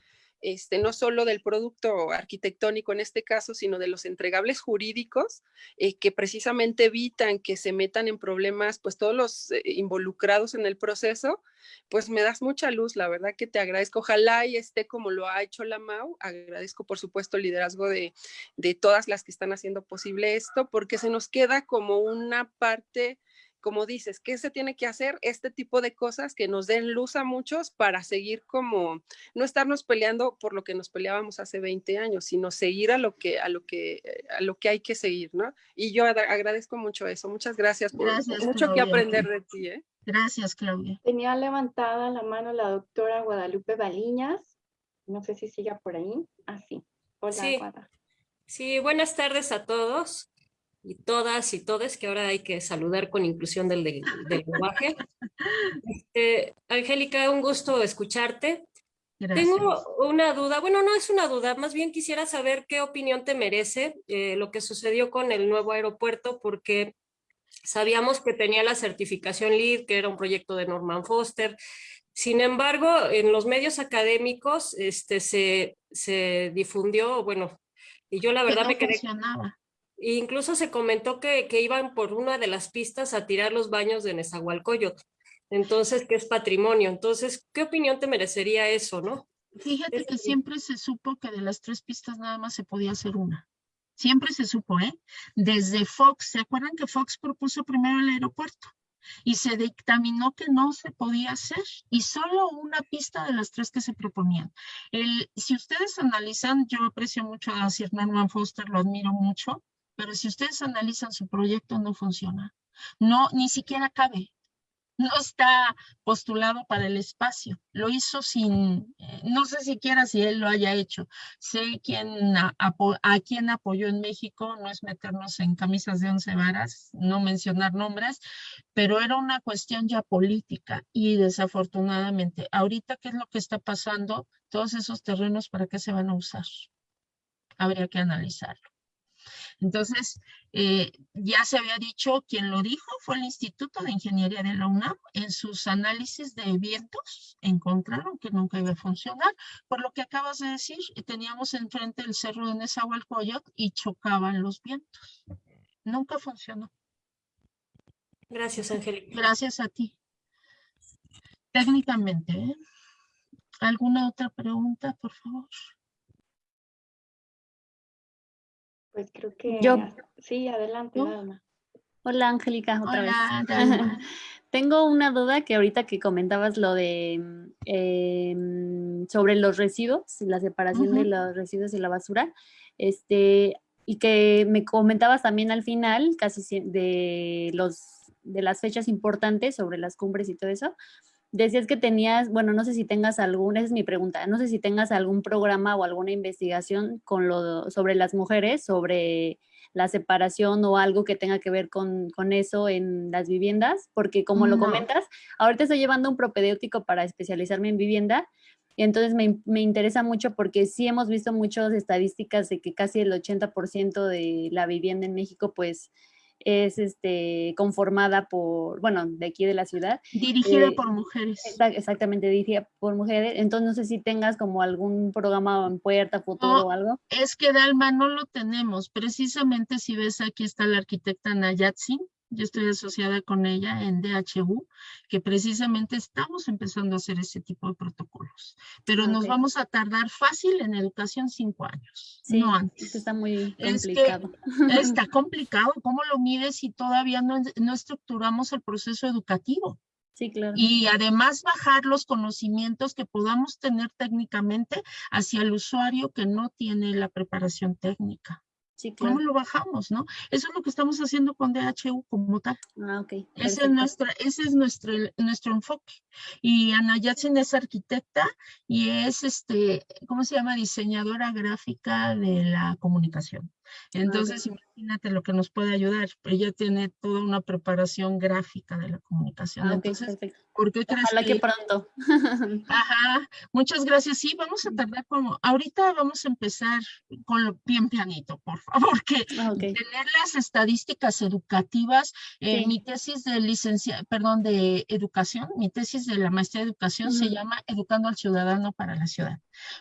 S8: este, no solo del producto arquitectónico en este caso, sino de los entregables jurídicos eh, que precisamente evitan que se metan en problemas, pues todos los eh, involucrados en el proceso, pues me das mucha luz, la verdad que te agradezco. Ojalá y esté como lo ha hecho la MAU. Agradezco, por supuesto, el liderazgo de, de todas las que están haciendo posible esto, porque se nos queda como una parte como dices, ¿qué se tiene que hacer? Este tipo de cosas que nos den luz a muchos para seguir como, no estarnos peleando por lo que nos peleábamos hace 20 años, sino seguir a lo que, a lo que, eh, a lo que hay que seguir, ¿no? Y yo agradezco mucho eso. Muchas gracias por mucho que aprender de ti, ¿eh?
S5: Gracias, Claudia.
S1: Tenía levantada la mano la doctora Guadalupe Baliñas. No sé si siga por ahí. Ah, sí. Hola,
S9: sí. Sí, buenas tardes a todos y todas y todes, que ahora hay que saludar con inclusión del, del, lenguaje. Este, Angélica, un gusto escucharte. Tengo una duda, bueno, no es una duda, más bien quisiera saber qué opinión te merece eh, lo que sucedió con el nuevo aeropuerto, porque sabíamos que tenía la certificación LEED, que era un proyecto de Norman Foster. Sin embargo, en los medios académicos este, se, se difundió, bueno, y yo la verdad me quedé... Incluso se comentó que, iban por una de las pistas a tirar los baños de Nezahualcóyotl. Entonces, que es patrimonio. Entonces, ¿qué opinión te merecería eso, no?
S5: Fíjate que siempre se supo que de las tres pistas nada más se podía hacer una. Siempre se supo, ¿eh? Desde Fox, ¿se acuerdan que Fox propuso primero el aeropuerto? Y se dictaminó que no se podía hacer y solo una pista de las tres que se proponían. El, si ustedes analizan, yo aprecio mucho a Sir Norman Foster, lo admiro mucho, pero si ustedes analizan su proyecto, no funciona. No, ni siquiera cabe. No está postulado para el espacio. Lo hizo sin, eh, no sé siquiera si él lo haya hecho. Sé quién a, a, quién apoyó en México, no es meternos en camisas de once varas, no mencionar nombres, pero era una cuestión ya política y desafortunadamente, ahorita, ¿qué es lo que está pasando? Todos esos terrenos, ¿para qué se van a usar? Habría que analizarlo. Entonces, eh, ya se había dicho, quien lo dijo fue el Instituto de Ingeniería de la UNAM. En sus análisis de vientos encontraron que nunca iba a funcionar. Por lo que acabas de decir, teníamos enfrente el cerro de Nezahualcóyotl y chocaban los vientos. Nunca funcionó.
S9: Gracias, Angélica.
S5: Gracias a ti. Técnicamente, ¿eh? ¿Alguna otra pregunta, por favor?
S1: Pues creo que yo. Sí, adelante,
S4: Hola, Angélica, otra vez. Tengo una duda que ahorita que comentabas lo de em, sobre los residuos, la separación de los residuos y la basura, este, y que me comentabas también al final, casi de los de las fechas importantes sobre las cumbres y todo eso, decías que tenías, bueno, no sé si tengas algún, esa es mi pregunta, no sé si tengas algún programa o alguna investigación con lo, sobre las mujeres, sobre la separación o algo que tenga que ver con, eso en las viviendas, porque como lo comentas, ahorita estoy llevando un propedéutico para especializarme en vivienda, y entonces me, me, interesa mucho porque sí hemos visto muchas estadísticas de que casi el 80% de la vivienda en México pues es este, conformada por, bueno, de aquí de la ciudad.
S5: Dirigida eh, por mujeres.
S4: exactamente, dirigida por mujeres. Entonces, no sé si tengas como algún programa en puerta, futuro o algo.
S5: Es que Dalma no lo tenemos. Precisamente si ves aquí está la arquitecta Nayatsi, yo estoy asociada con ella en DHU, que precisamente estamos empezando a hacer ese tipo de protocolos. Pero nos vamos a tardar fácil en educación cinco años,
S4: Sí,
S5: no antes.
S4: esto está muy
S5: Es que
S4: complicado.
S5: Está complicado. ¿Cómo lo mides si todavía no, no estructuramos el proceso educativo?
S4: Sí, claro.
S5: Y además bajar los conocimientos que podamos tener técnicamente hacia el usuario que no tiene la preparación técnica.
S4: Sí,
S5: ¿Cómo lo bajamos, no? Eso es lo que estamos haciendo con DHU como tal.
S4: Ah, ok.
S5: Ese es, nuestra, ese es nuestro, nuestro enfoque. Y Ana Yatsin es arquitecta y es, este, ¿cómo se llama? Diseñadora gráfica de la comunicación. Entonces, imagínate lo que nos puede ayudar. Ella tiene toda una preparación gráfica de la comunicación.
S4: Ah,
S5: Entonces,
S4: perfecto.
S5: ¿por qué crees
S4: Ojalá que
S5: que-
S4: pronto.
S5: Ajá, muchas gracias. Sí, vamos a tardar como, ahorita vamos a empezar con lo bien pianito, por favor, que
S4: Ah,
S5: tener las estadísticas educativas, eh,
S4: Sí.
S5: mi tesis de licencia, perdón, de educación, mi tesis de la maestría de educación se llama Educando al Ciudadano para la Ciudad.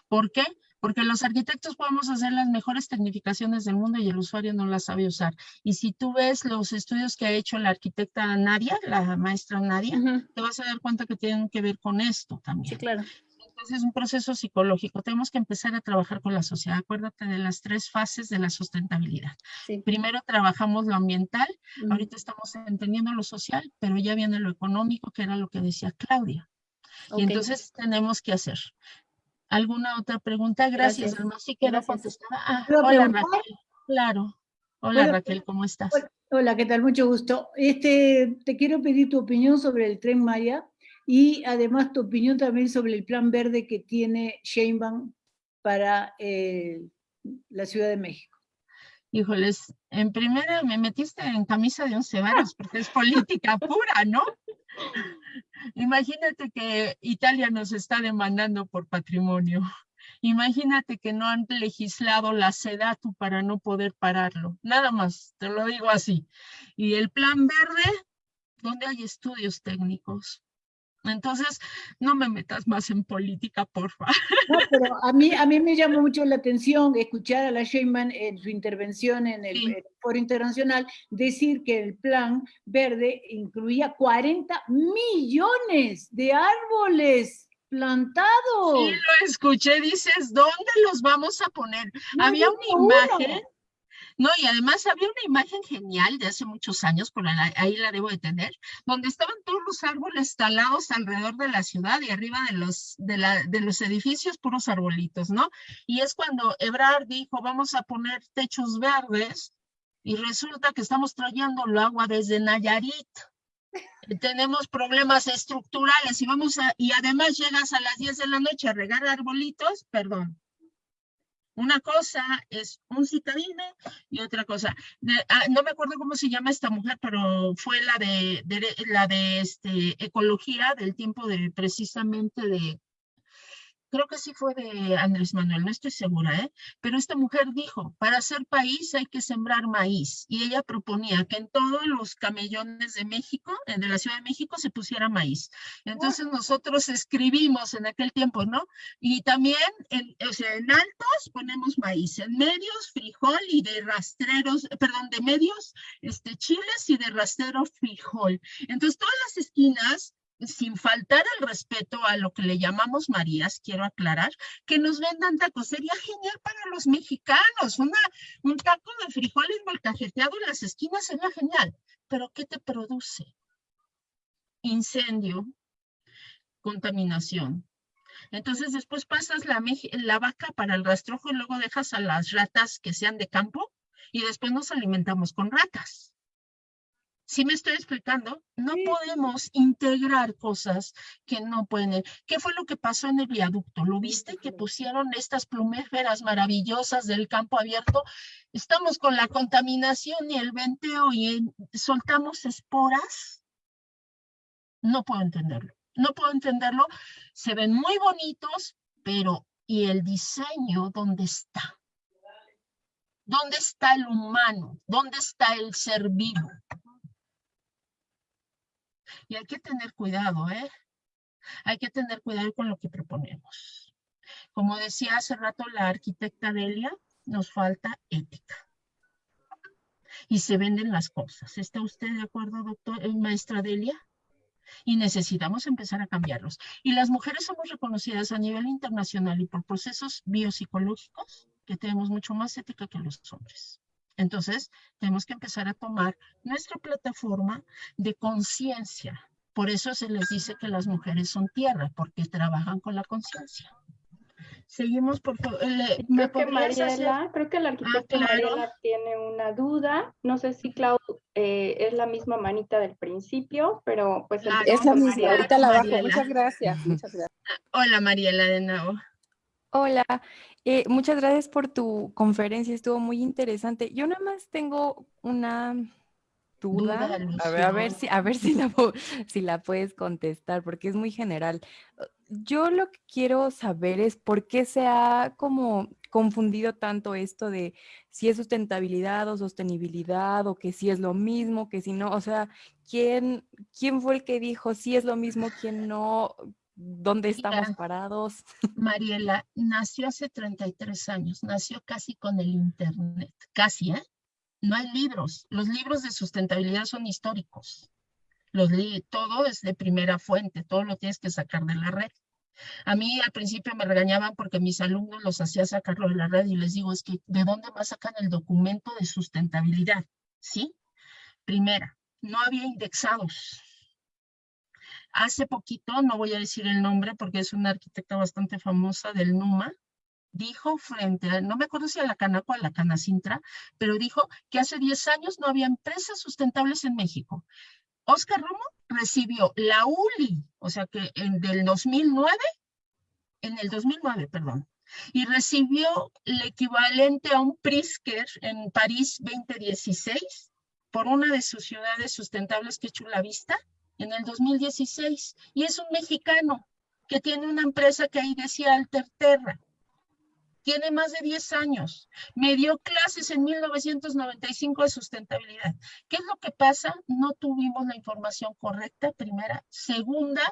S5: ¿Por qué? Porque los arquitectos podemos hacer las mejores tecnificaciones del mundo y el usuario no las sabe usar. Y si tú ves los estudios que ha hecho la arquitecta Nadia, la maestra Nadia,
S4: Ujú,
S5: te vas a dar cuenta que tienen que ver con esto
S4: Sí,
S5: también.
S4: claro.
S5: Entonces es un proceso psicológico. Tenemos que empezar a trabajar con la sociedad. Acuérdate de las tres fases de la sustentabilidad.
S4: Sí.
S5: Primero trabajamos lo ambiental,
S4: ujú,
S5: ahorita estamos entendiendo lo social, pero ya viene lo económico, que era lo que decía Claudia. Y entonces tenemos que hacer. ¿Alguna otra pregunta? Gracias. Alma. Sí quedó
S4: Gracias.
S5: contestada. Ah,
S10: ¿Puedo
S5: hola? Raquel. Claro. Hola
S10: ¿Puedo-
S5: Raquel, ¿cómo estás?
S10: Hola. Hola, ¿qué tal? Mucho gusto. Este, te quiero pedir tu opinión sobre el Tren Maya y además tu opinión también sobre el plan verde que tiene Sheinbaum para eh, la Ciudad de México.
S5: Híjoles, en primera me metiste en camisa de once varas porque es política pura, ¿no? Imagínate que Italia nos está demandando por patrimonio. Imagínate que no han legislado la SEDATU para no poder pararlo. Nada más, te lo digo así. Y el plan verde, ¿dónde hay estudios técnicos? Entonces, no me metas más en política, porfa.
S10: No, pero a mí, a mí me llamó mucho la atención escuchar a la Sheinbaum en su intervención en el,
S5: Sí.
S10: en el Foro Internacional decir que el plan verde incluía 40 millones de árboles plantados.
S5: Sí, lo escuché, dices, ¿dónde los vamos a poner?
S10: No
S5: Había una
S10: uno.
S5: imagen, no, y además había una imagen genial de hace muchos años, por la- ahí la debo de tener, donde estaban todos los árboles talados alrededor de la ciudad y arriba de los, de la, de los edificios, puros arbolitos, ¿no? Y es cuando Ebrard dijo, vamos a poner techos verdes, y resulta que estamos trayendo el agua desde Nayarit. Tenemos problemas estructurales y vamos a, y además llegas a las 10 de la noche a regar arbolitos, perdón. Una cosa es un citadino y otra cosa. ah, no me acuerdo cómo se llama esta mujer, pero fue la de, de- la de este, ecología del tiempo de precisamente de, creo que sí fue de Andrés Manuel, no estoy segura, ¿eh? Pero esta mujer dijo, para ser país hay que sembrar maíz. Y ella proponía que en todos los camellones de México, eh, de la Ciudad de México, se pusiera maíz. Entonces nosotros escribimos en aquel tiempo, ¿no? Y también, en, o sea, en altos ponemos maíz, en medios frijol y de rastreros, eh, perdón, de medios, este, chiles y de rastrero frijol. Entonces todas las esquinas sin faltar el respeto a lo que le llamamos Marías, quiero aclarar, que nos vendan tacos. Sería genial para los mexicanos. Una, un taco de frijoles molcajeteado en las esquinas sería genial. Pero ¿qué te produce? Incendio, contaminación. Entonces después pasas la, vaca para el rastrojo y luego dejas a las ratas que sean de campo y después nos alimentamos con ratas. ¿Sí me estoy explicando? No podemos integrar cosas que no pueden. ¿Qué fue lo que pasó en el viaducto? ¿Lo viste? Que pusieron estas plumíferas maravillosas del campo abierto. Estamos con la contaminación y el venteo y soltamos esporas. No puedo entenderlo. No puedo entenderlo. Se ven muy bonitos, pero ¿y el diseño dónde está? ¿Dónde está el humano? ¿Dónde está el ser vivo? Y hay que tener cuidado, ¿eh? Hay que tener cuidado con lo que proponemos. Como decía hace rato la arquitecta Delia, nos falta ética. y se venden las cosas. ¿Está usted de acuerdo, doctor, eh, maestra Delia? Y necesitamos empezar a cambiarlos. Y las mujeres somos reconocidas a nivel internacional y por procesos biopsicológicos que tenemos mucho más ética que los hombres. Entonces, tenemos que empezar a tomar nuestra plataforma de conciencia. Por eso se les dice que las mujeres son tierra, porque trabajan con la conciencia. Seguimos, por favor.
S1: Creo que Mariela, creo que la arquitecta Mariela tiene una duda. No sé si Clau eh, es la misma manita del principio, pero pues...
S8: es la misma, ahorita la bajo. Muchas gracias, muchas gracias.
S5: Hola Mariela de nuevo.
S3: Hola, eh, muchas gracias por tu conferencia, estuvo muy interesante. Yo nada más tengo una duda, a, ver, a ver, si, a ver si, la, si la puedes contestar, porque es muy general. Yo lo que quiero saber es por qué se ha como confundido tanto esto de si es sustentabilidad o sostenibilidad o que si es lo mismo, que si no, o sea, ¿quién, quién fue el que dijo si es lo mismo, quién no? ¿Dónde estamos parados?
S5: Mariela nació hace 33 años, nació casi con el Internet, casi, ¿eh? No hay libros. Los libros de sustentabilidad son históricos. Los todo es de primera fuente, todo lo tienes que sacar de la red. A mí al principio me regañaban porque mis alumnos los hacía sacarlo de la red y les digo, es que ¿de dónde más sacan el documento de sustentabilidad? ¿Sí? Primera, no había indexados. Hace poquito, no voy a decir el nombre porque es una arquitecta bastante famosa del NUMA, dijo frente a, no me acuerdo si a la Canaco o a la Canacintra, pero dijo que hace 10 años no había empresas sustentables en México. Oscar Romo recibió la ULI, o sea que en del 2009, en el 2009, perdón, y recibió el equivalente a un Prisker en París 2016 por una de sus ciudades sustentables que hecho la vista en el 2016 y es un mexicano que tiene una empresa que ahí decía Alterterra. Tiene más de 10 años. Me dio clases en 1995 de sustentabilidad. ¿Qué es lo que pasa? No tuvimos la información correcta, primera. Segunda,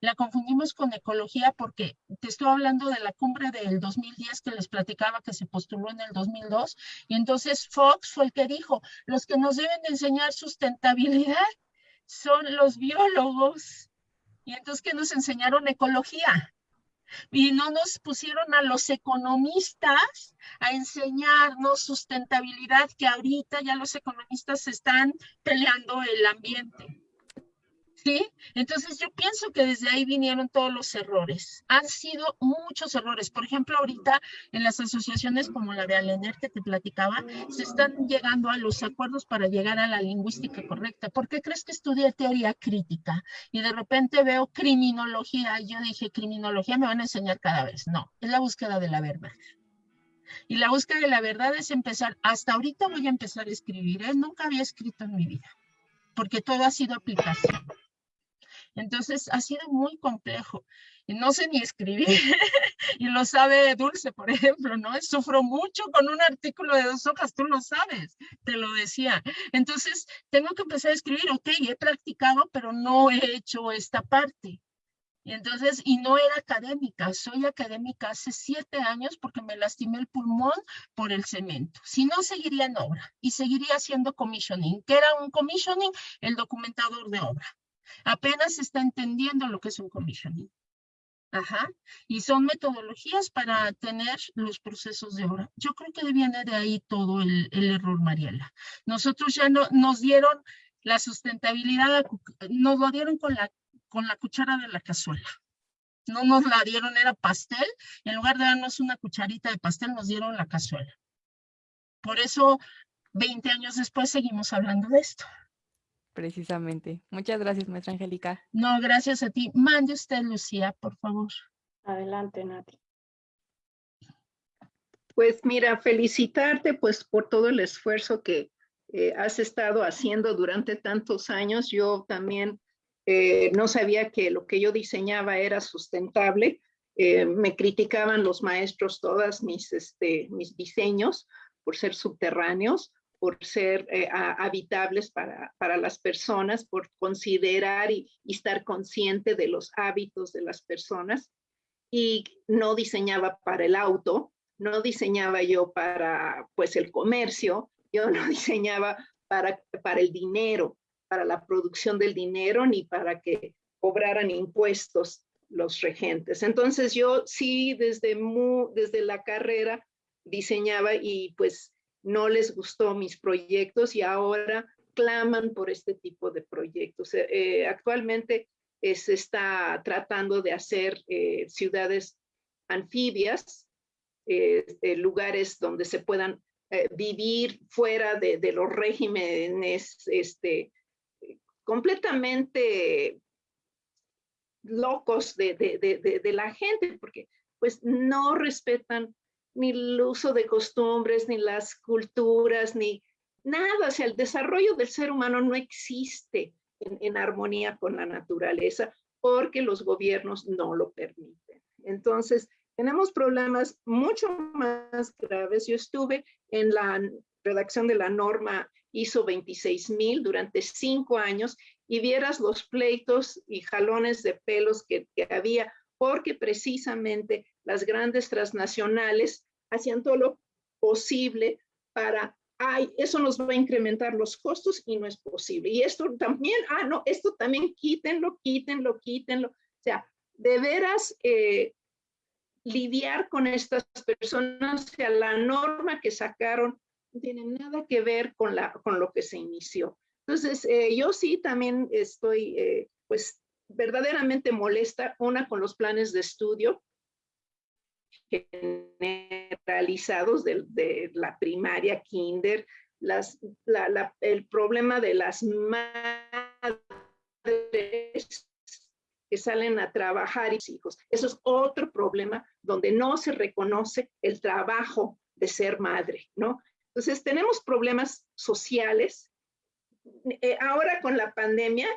S5: la confundimos con ecología porque te estoy hablando de la cumbre del 2010 que les platicaba que se postuló en el 2002. Y entonces Fox fue el que dijo, los que nos deben enseñar sustentabilidad son los biólogos. Y entonces, ¿qué nos enseñaron? Ecología. Y no nos pusieron a los economistas a enseñarnos sustentabilidad, que ahorita ya los economistas están peleando el ambiente. ¿Sí? Entonces yo pienso que desde ahí vinieron todos los errores. Han sido muchos errores. Por ejemplo, ahorita en las asociaciones como la de Alener que te platicaba, se están llegando a los acuerdos para llegar a la lingüística correcta. ¿Por qué crees que estudié teoría crítica? Y de repente veo criminología. Y yo dije, criminología me van a enseñar cada vez. No, es la búsqueda de la verdad. Y la búsqueda de la verdad es empezar, hasta ahorita voy a empezar a escribir, ¿eh? nunca había escrito en mi vida, porque todo ha sido aplicación. Entonces ha sido muy complejo. Y no sé ni escribir. y lo sabe Dulce, por ejemplo, ¿no? Sufro mucho con un artículo de dos hojas, tú lo sabes, te lo decía. Entonces, tengo que empezar a escribir, ok, he practicado, pero no he hecho esta parte. Y entonces, y no era académica, soy académica hace siete años porque me lastimé el pulmón por el cemento. Si no, seguiría en obra y seguiría haciendo commissioning. ¿Qué era un commissioning? El documentador de obra. Apenas está entendiendo lo que es un commissioning. Ajá. Y son metodologías para tener los procesos de obra. Yo creo que viene de ahí todo el, error, Mariela. Nosotros ya no, nos dieron la sustentabilidad, nos lo dieron con la, con la cuchara de la cazuela. No nos la dieron, era pastel. En lugar de darnos una cucharita de pastel, nos dieron la cazuela. Por eso, 20 años después, seguimos hablando de esto
S3: precisamente. Muchas gracias, maestra Angélica.
S5: No, gracias a ti. Mande usted, Lucía, por favor.
S1: Adelante, Nati.
S11: Pues mira, felicitarte pues por todo el esfuerzo que eh, has estado haciendo durante tantos años. Yo también eh, no sabía que lo que yo diseñaba era sustentable. Eh, me criticaban los maestros todas mis, este, mis diseños por ser subterráneos por ser eh, habitables para, para, las personas, por considerar y, estar consciente de los hábitos de las personas. Y no diseñaba para el auto, no diseñaba yo para pues el comercio, yo no diseñaba para, para el dinero, para la producción del dinero, ni para que cobraran impuestos los regentes. Entonces yo sí desde, desde la carrera diseñaba y pues no les gustó mis proyectos y ahora claman por este tipo de proyectos. Eh, eh, actualmente se está tratando de hacer eh, ciudades anfibias, lugares donde se puedan vivir fuera de, de, los regímenes este, completamente locos de, de, de, la gente, porque pues no respetan ni el uso de costumbres, ni las culturas, ni nada. O sea, el desarrollo del ser humano no existe en, armonía con la naturaleza porque los gobiernos no lo permiten. Entonces, tenemos problemas mucho más graves. Yo estuve en la redacción de la norma ISO 26000 durante cinco años y vieras los pleitos y jalones de pelos que, había, porque precisamente las grandes transnacionales hacían todo lo posible para, ay, eso nos va a incrementar los costos y no es posible. Y esto también, ah, no, esto también quítenlo, quítenlo, quítenlo. O sea, de veras eh, lidiar con estas personas, o sea, la norma que sacaron no tiene nada que ver con, la, con lo que se inició. Entonces, eh, yo sí también estoy, eh, pues, verdaderamente molesta, una con los planes de estudio generalizados de, la primaria, kinder, el problema de las madres que salen a trabajar y hijos. Eso es otro problema donde no se reconoce el trabajo de ser madre, ¿no? Entonces, tenemos problemas sociales eh, ahora con la pandemia,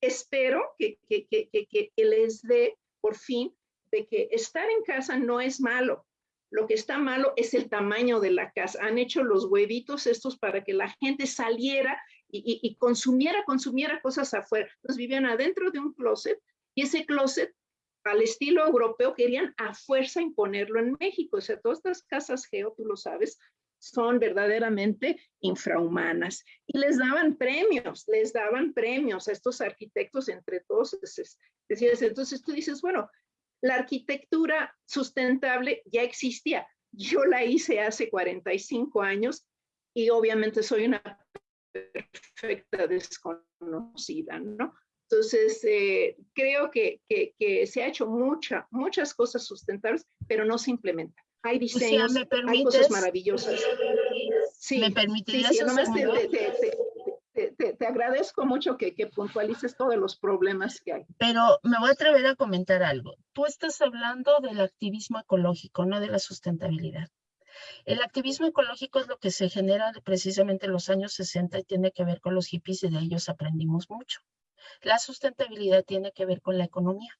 S11: espero que, que, que, que, les dé por fin de que estar en casa no es malo. Lo que está malo es el tamaño de la casa. Han hecho los huevitos estos para que la gente saliera y, consumiera, consumiera cosas afuera. Entonces vivían adentro de un closet y ese closet al estilo europeo querían a fuerza imponerlo en México. O sea, todas estas casas geo, tú lo sabes, son verdaderamente infrahumanas. Y les daban premios, les daban premios a estos arquitectos entre todos. Entonces tú dices, bueno, la arquitectura sustentable ya existía. Yo la hice hace 45 años y obviamente soy una perfecta desconocida, ¿no? Entonces, eh, creo que, que, que, se ha hecho mucha, muchas cosas sustentables, pero no se implementan hay diseños, hay cosas maravillosas. Sí, ¿Me permitirías sí, te, te, te, agradezco mucho que, que, puntualices todos los problemas que hay.
S5: Pero me voy a atrever a comentar algo. Tú estás hablando del activismo ecológico, no de la sustentabilidad. El activismo ecológico es lo que se genera precisamente en los años 60 y tiene que ver con los hippies y de ellos aprendimos mucho. La sustentabilidad tiene que ver con la economía.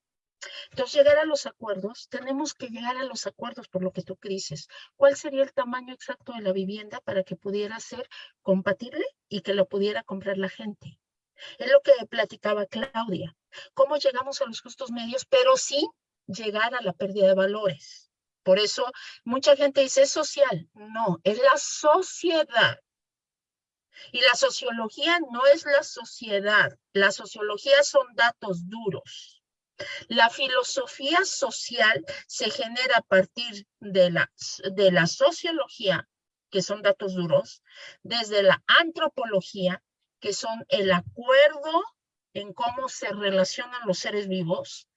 S5: Entonces, llegar a los acuerdos, tenemos que llegar a los acuerdos por lo que tú dices. ¿Cuál sería el tamaño exacto de la vivienda para que pudiera ser compatible y que lo pudiera comprar la gente? Es lo que platicaba Claudia. ¿Cómo llegamos a los justos medios, pero sí llegar a la pérdida de valores? Por eso mucha gente dice, es social. No, es la sociedad. Y la sociología no es la sociedad. La sociología son datos duros. La filosofía social se genera a partir de la, de la sociología, que son datos duros, desde la antropología, que son el acuerdo en cómo se relacionan los seres vivos,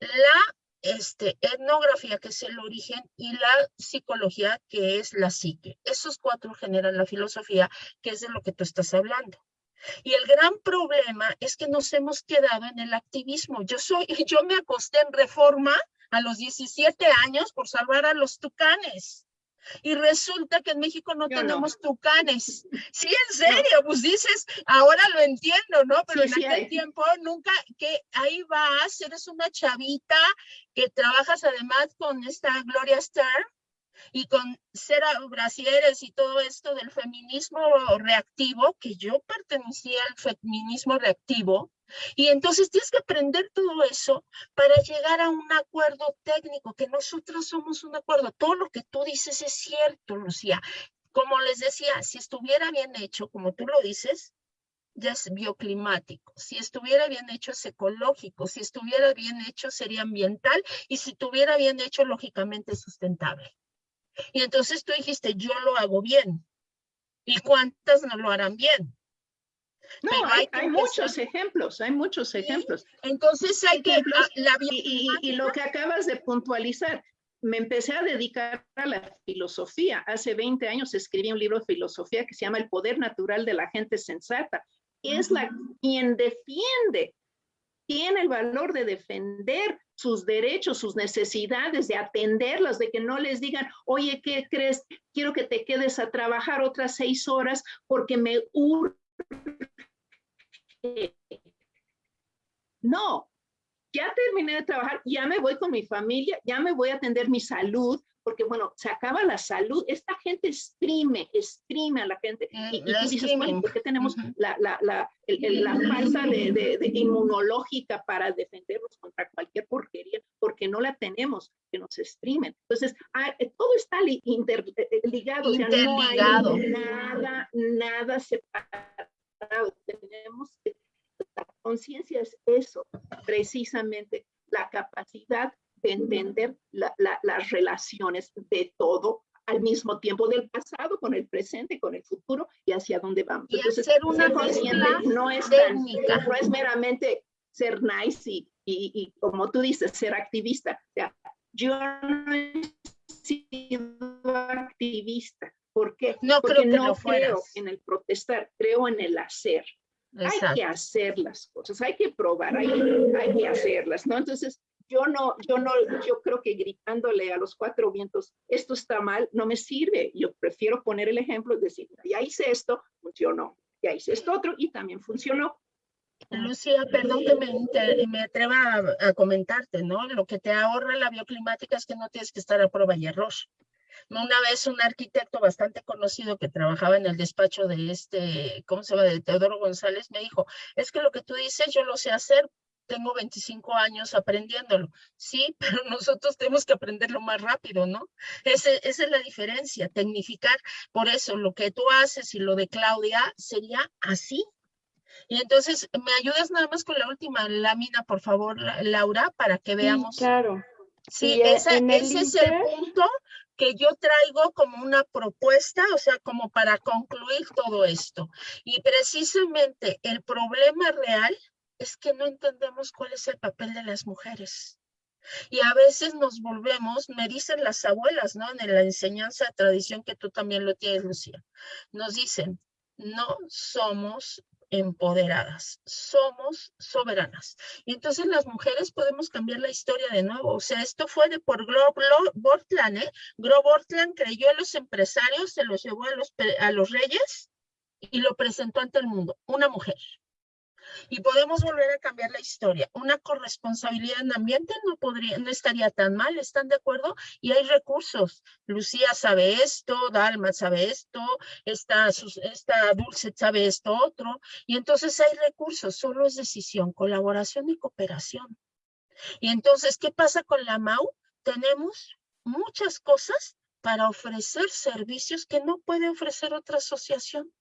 S5: la este, etnografía, que es el origen, y la psicología, que es la psique. Esos cuatro generan la filosofía, que es de lo que tú estás hablando. Y el gran problema es que nos hemos quedado en el activismo. Yo soy, yo me acosté en reforma a los 17 años por salvar a los tucanes. Y resulta que en México no tenemos tucanes. Sí, en serio, pues dices, ahora lo entiendo, ¿no? Pero en aquel tiempo nunca, que ahí vas, eres una chavita que trabajas además con esta Gloria Stern y con ser brasieres y todo esto del feminismo reactivo, que yo pertenecía al feminismo reactivo, y entonces tienes que aprender todo eso para llegar a un acuerdo técnico, que nosotros somos un acuerdo. Todo lo que tú dices es cierto, Lucía. Como les decía, si estuviera bien hecho, como tú lo dices, ya es bioclimático. Si estuviera bien hecho es ecológico. Si estuviera bien hecho sería ambiental y si estuviera bien hecho, lógicamente sustentable. Y entonces tú dijiste, yo lo hago bien. ¿Y cuántas no lo harán bien?
S11: No, hay, muchos ejemplos, hay muchos ejemplos.
S5: Entonces hay que...
S11: La, y, lo que acabas de puntualizar, me empecé a dedicar a la filosofía. Hace 20 años escribí un libro de filosofía que se llama El poder natural de la gente sensata. Es la quien defiende, tiene el valor de defender sus derechos, sus necesidades, de atenderlas, de que no les digan, oye, ¿qué crees? Quiero que te quedes a trabajar otras seis horas porque me urge no, ya terminé de trabajar, ya me voy con mi familia, ya me voy a atender mi salud, porque bueno, se acaba la salud, esta gente exprime, exprime a la gente. Y, y dices, bueno, ¿por qué tenemos la, la, la, la falta de, de, inmunológica para defendernos contra cualquier porquería? Porque no la tenemos, que nos exprimen. Entonces, todo está interligado, interligado. O sea, no hay nada, nada separado. Tenemos que la conciencia es eso, precisamente la capacidad de entender las relaciones de todo al mismo tiempo del pasado con el presente, con el futuro y hacia dónde vamos.
S5: Y Entonces, hacer una consciente
S11: no es técnica. no es meramente ser nice y, y, como tú dices, ser activista. O sea, yo no he sido activista. ¿Por qué?
S5: No
S11: Porque
S5: creo
S11: no creo en el protestar, creo en el hacer. Hay que hacer las cosas, hay que probar, hay, hay que hacerlas, ¿no? Entonces, yo no, yo no, yo creo que gritándole a los cuatro vientos, esto está mal, no me sirve. Yo prefiero poner el ejemplo y decir, ya hice esto, funcionó, ya hice esto otro y también funcionó.
S5: Lucía, perdón que me, me atreva a, a, comentarte, ¿no? Lo que te ahorra la bioclimática es que no tienes que estar a prueba y error. Una vez un arquitecto bastante conocido que trabajaba en el despacho de este, ¿cómo se llama? De Teodoro González, me dijo, es que lo que tú dices yo lo sé hacer, tengo 25 años aprendiéndolo. Sí, pero nosotros tenemos que aprenderlo más rápido, ¿no? Ese, esa es la diferencia, tecnificar. Por eso lo que tú haces y lo de Claudia sería así. Y entonces, ¿me ayudas nada más con la última lámina, por favor, Laura, para que veamos?
S1: Sí, claro.
S5: Sí, ese es el punto que yo traigo como una propuesta, o sea, como para concluir todo esto. Y precisamente el problema real es que no entendemos cuál es el papel de las mujeres. Y a veces nos volvemos, me dicen las abuelas, ¿no? En la enseñanza tradición que tú también lo tienes, Lucía, nos dicen, no somos empoderadas, somos soberanas. Y entonces las mujeres podemos cambiar la historia de nuevo. O sea, esto fue de por Gro Bortland, ¿eh? Gro Bortland creyó en los empresarios, se los llevó a los reyes y lo presentó ante el mundo, una mujer. Y podemos volver a cambiar la historia. Una corresponsabilidad en ambiente no, podría, no estaría tan mal, ¿están de acuerdo? Y hay recursos. Lucía sabe esto, Dalma sabe esto, esta, esta Dulce sabe esto otro. Y entonces hay recursos, solo es decisión, colaboración y cooperación. Y entonces, ¿qué pasa con la MAU? Tenemos muchas cosas para ofrecer servicios que no puede ofrecer otra asociación.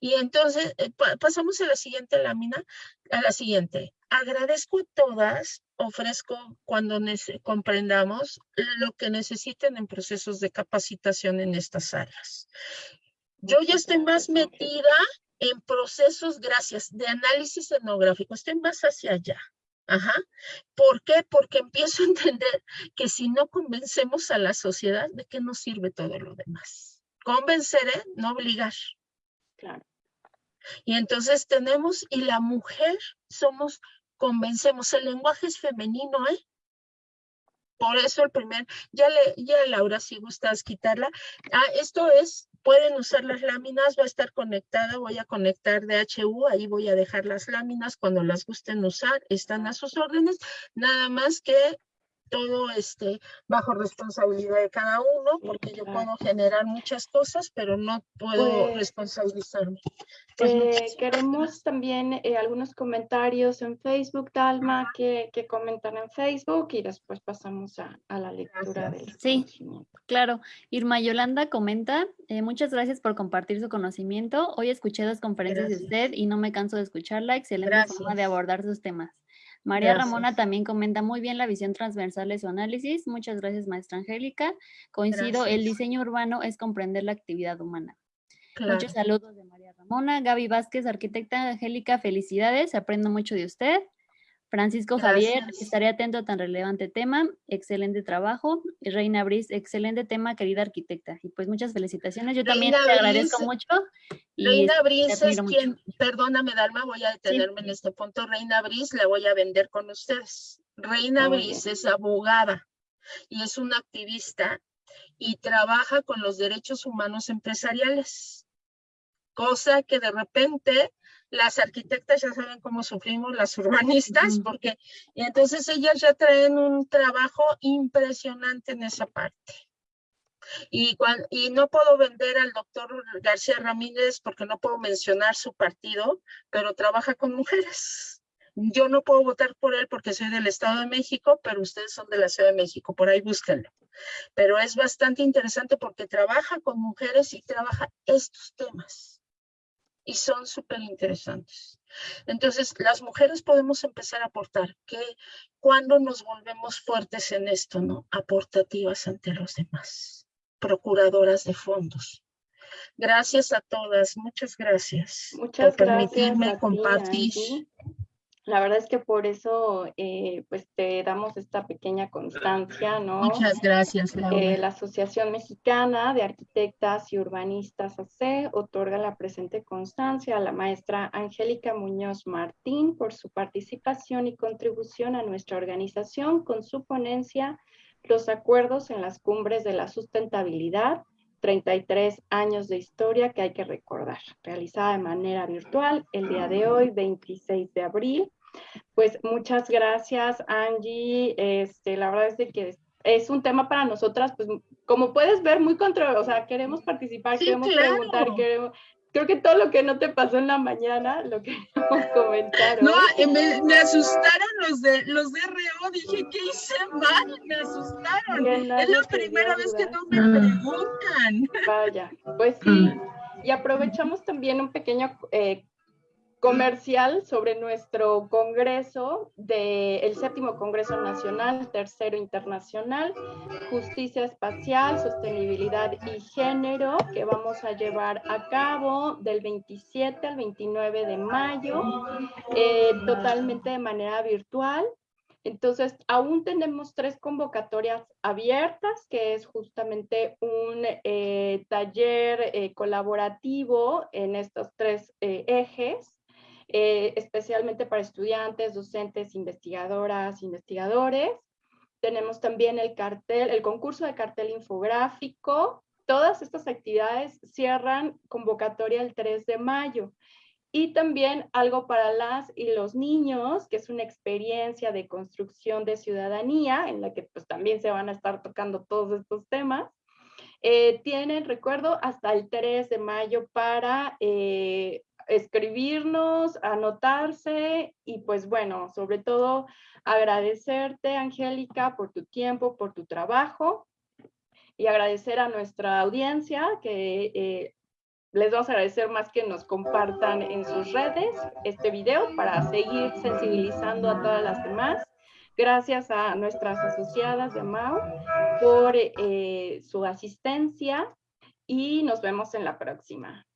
S5: Y entonces eh, pasamos a la siguiente lámina, a la siguiente. Agradezco a todas, ofrezco cuando comprendamos lo que necesiten en procesos de capacitación en estas áreas. Yo ya estoy más metida en procesos, gracias, de análisis etnográfico, estoy más hacia allá. Ajá. ¿Por qué? Porque empiezo a entender que si no convencemos a la sociedad, ¿de qué nos sirve todo lo demás? Convencer, ¿eh? no obligar.
S1: Claro.
S5: Y entonces tenemos, y la mujer somos, convencemos, el lenguaje es femenino, ¿eh? Por eso el primer, ya le, Laura, si gustas quitarla. Ah, esto es, pueden usar las láminas, va a estar conectada, voy a conectar DHU, ahí voy a dejar las láminas cuando las gusten usar, están a sus órdenes, nada más que todo este, bajo responsabilidad de cada uno, porque yo puedo generar muchas cosas, pero no puedo
S1: Pues,
S5: responsabilizarme. Pues,
S1: Eh, queremos también eh, algunos comentarios en Facebook, Dalma, que, que comentan en Facebook y después pasamos a, a la lectura del
S4: Sí, claro. Irma Yolanda comenta, eh, muchas gracias por compartir su conocimiento. Hoy escuché dos conferencias
S5: Gracias.
S4: de usted y no me canso de escucharla. Excelente forma de
S5: Gracias.
S4: abordar sus temas. María Ramona también comenta muy bien la visión transversal de su análisis. Muchas gracias, maestra Angélica. Coincido, el diseño urbano es comprender la actividad humana.
S5: Claro.
S4: Muchos saludos de María Ramona. Gaby Vázquez, arquitecta Angélica, felicidades. Aprendo mucho de usted. Francisco Javier, estaré atento a tan relevante tema. Excelente trabajo. Y Reina Briz, excelente tema, querida arquitecta. Y pues muchas felicitaciones. Yo también
S5: Reina
S4: te agradezco mucho. Y
S5: Reina Briz es
S4: mucho.
S5: quien, perdóname Dalma, voy a detenerme en este punto. Reina Briz la voy a vender con ustedes. Reina Briz
S1: bien.
S5: es abogada y es una activista y trabaja con los derechos humanos empresariales. Cosa que de repente las arquitectas ya saben cómo sufrimos las urbanistas, porque y entonces ellas ya traen un trabajo impresionante en esa parte. Y, y no puedo vender al doctor García Ramírez porque no puedo mencionar su partido, pero trabaja con mujeres. Yo no puedo votar por él porque soy del Estado de México, pero ustedes son de la Ciudad de México, por ahí búsquenlo. Pero es bastante interesante porque trabaja con mujeres y trabaja estos temas. Y son súper interesantes. Entonces, las mujeres podemos empezar a aportar que cuando nos volvemos fuertes en esto, ¿no? Aportativas ante los demás, procuradoras de fondos. Gracias a todas, muchas gracias
S1: Muchas
S5: por
S1: gracias
S5: permitirme compartir.
S1: Angie. La verdad es que por eso eh, pues te damos esta pequeña constancia, ¿no?
S5: Muchas gracias, Laura.
S1: Eh, la Asociación Mexicana de Arquitectas y Urbanistas AC otorga la presente constancia a la maestra Angélica Muñoz Martín por su participación y contribución a nuestra organización con su ponencia Los acuerdos en las cumbres de la sustentabilidad, 33 años de historia que hay que recordar, realizada de manera virtual el día de hoy, 26 de abril. Pues muchas gracias, Angie. Este, la verdad es de que es un tema para nosotras, pues como puedes ver, muy controversial. O sea, queremos participar,
S5: Sí,
S1: queremos
S5: claro.
S1: preguntar, queremos... Creo que todo lo que no te pasó en la mañana, lo queremos comentar.
S5: No, me, me asustaron los de los de RO, dije, ¿qué hice mal? Me asustaron.
S1: Que
S5: Es la primera vez que no me preguntan.
S1: Vaya, pues sí. Y aprovechamos también un pequeño eh, comercial sobre nuestro congreso del séptimo Congreso Nacional, tercero internacional, Justicia Espacial, Sostenibilidad y Género, que vamos a llevar a cabo del 27 al 29 de mayo, eh, totalmente de manera virtual. Entonces, aún tenemos tres convocatorias abiertas, que es justamente un eh, taller eh, colaborativo en estos tres eh, ejes, eh, especialmente para estudiantes, docentes, investigadoras, investigadores. Tenemos también el cartel, el concurso de cartel infográfico. Todas estas actividades cierran convocatoria el 3 de mayo. Y también algo para las y los niños, que es una experiencia de construcción de ciudadanía, en la que pues también se van a estar tocando todos estos temas. Eh, tienen, recuerdo, hasta el 3 de mayo para eh, escribirnos, anotarse y pues bueno, sobre todo agradecerte, Angélica, por tu tiempo, por tu trabajo y agradecer a nuestra audiencia que eh, les vamos a agradecer más que nos compartan en sus redes este video para seguir sensibilizando a todas las demás. Gracias a nuestras asociadas de MAU por eh, su asistencia y nos vemos en la próxima.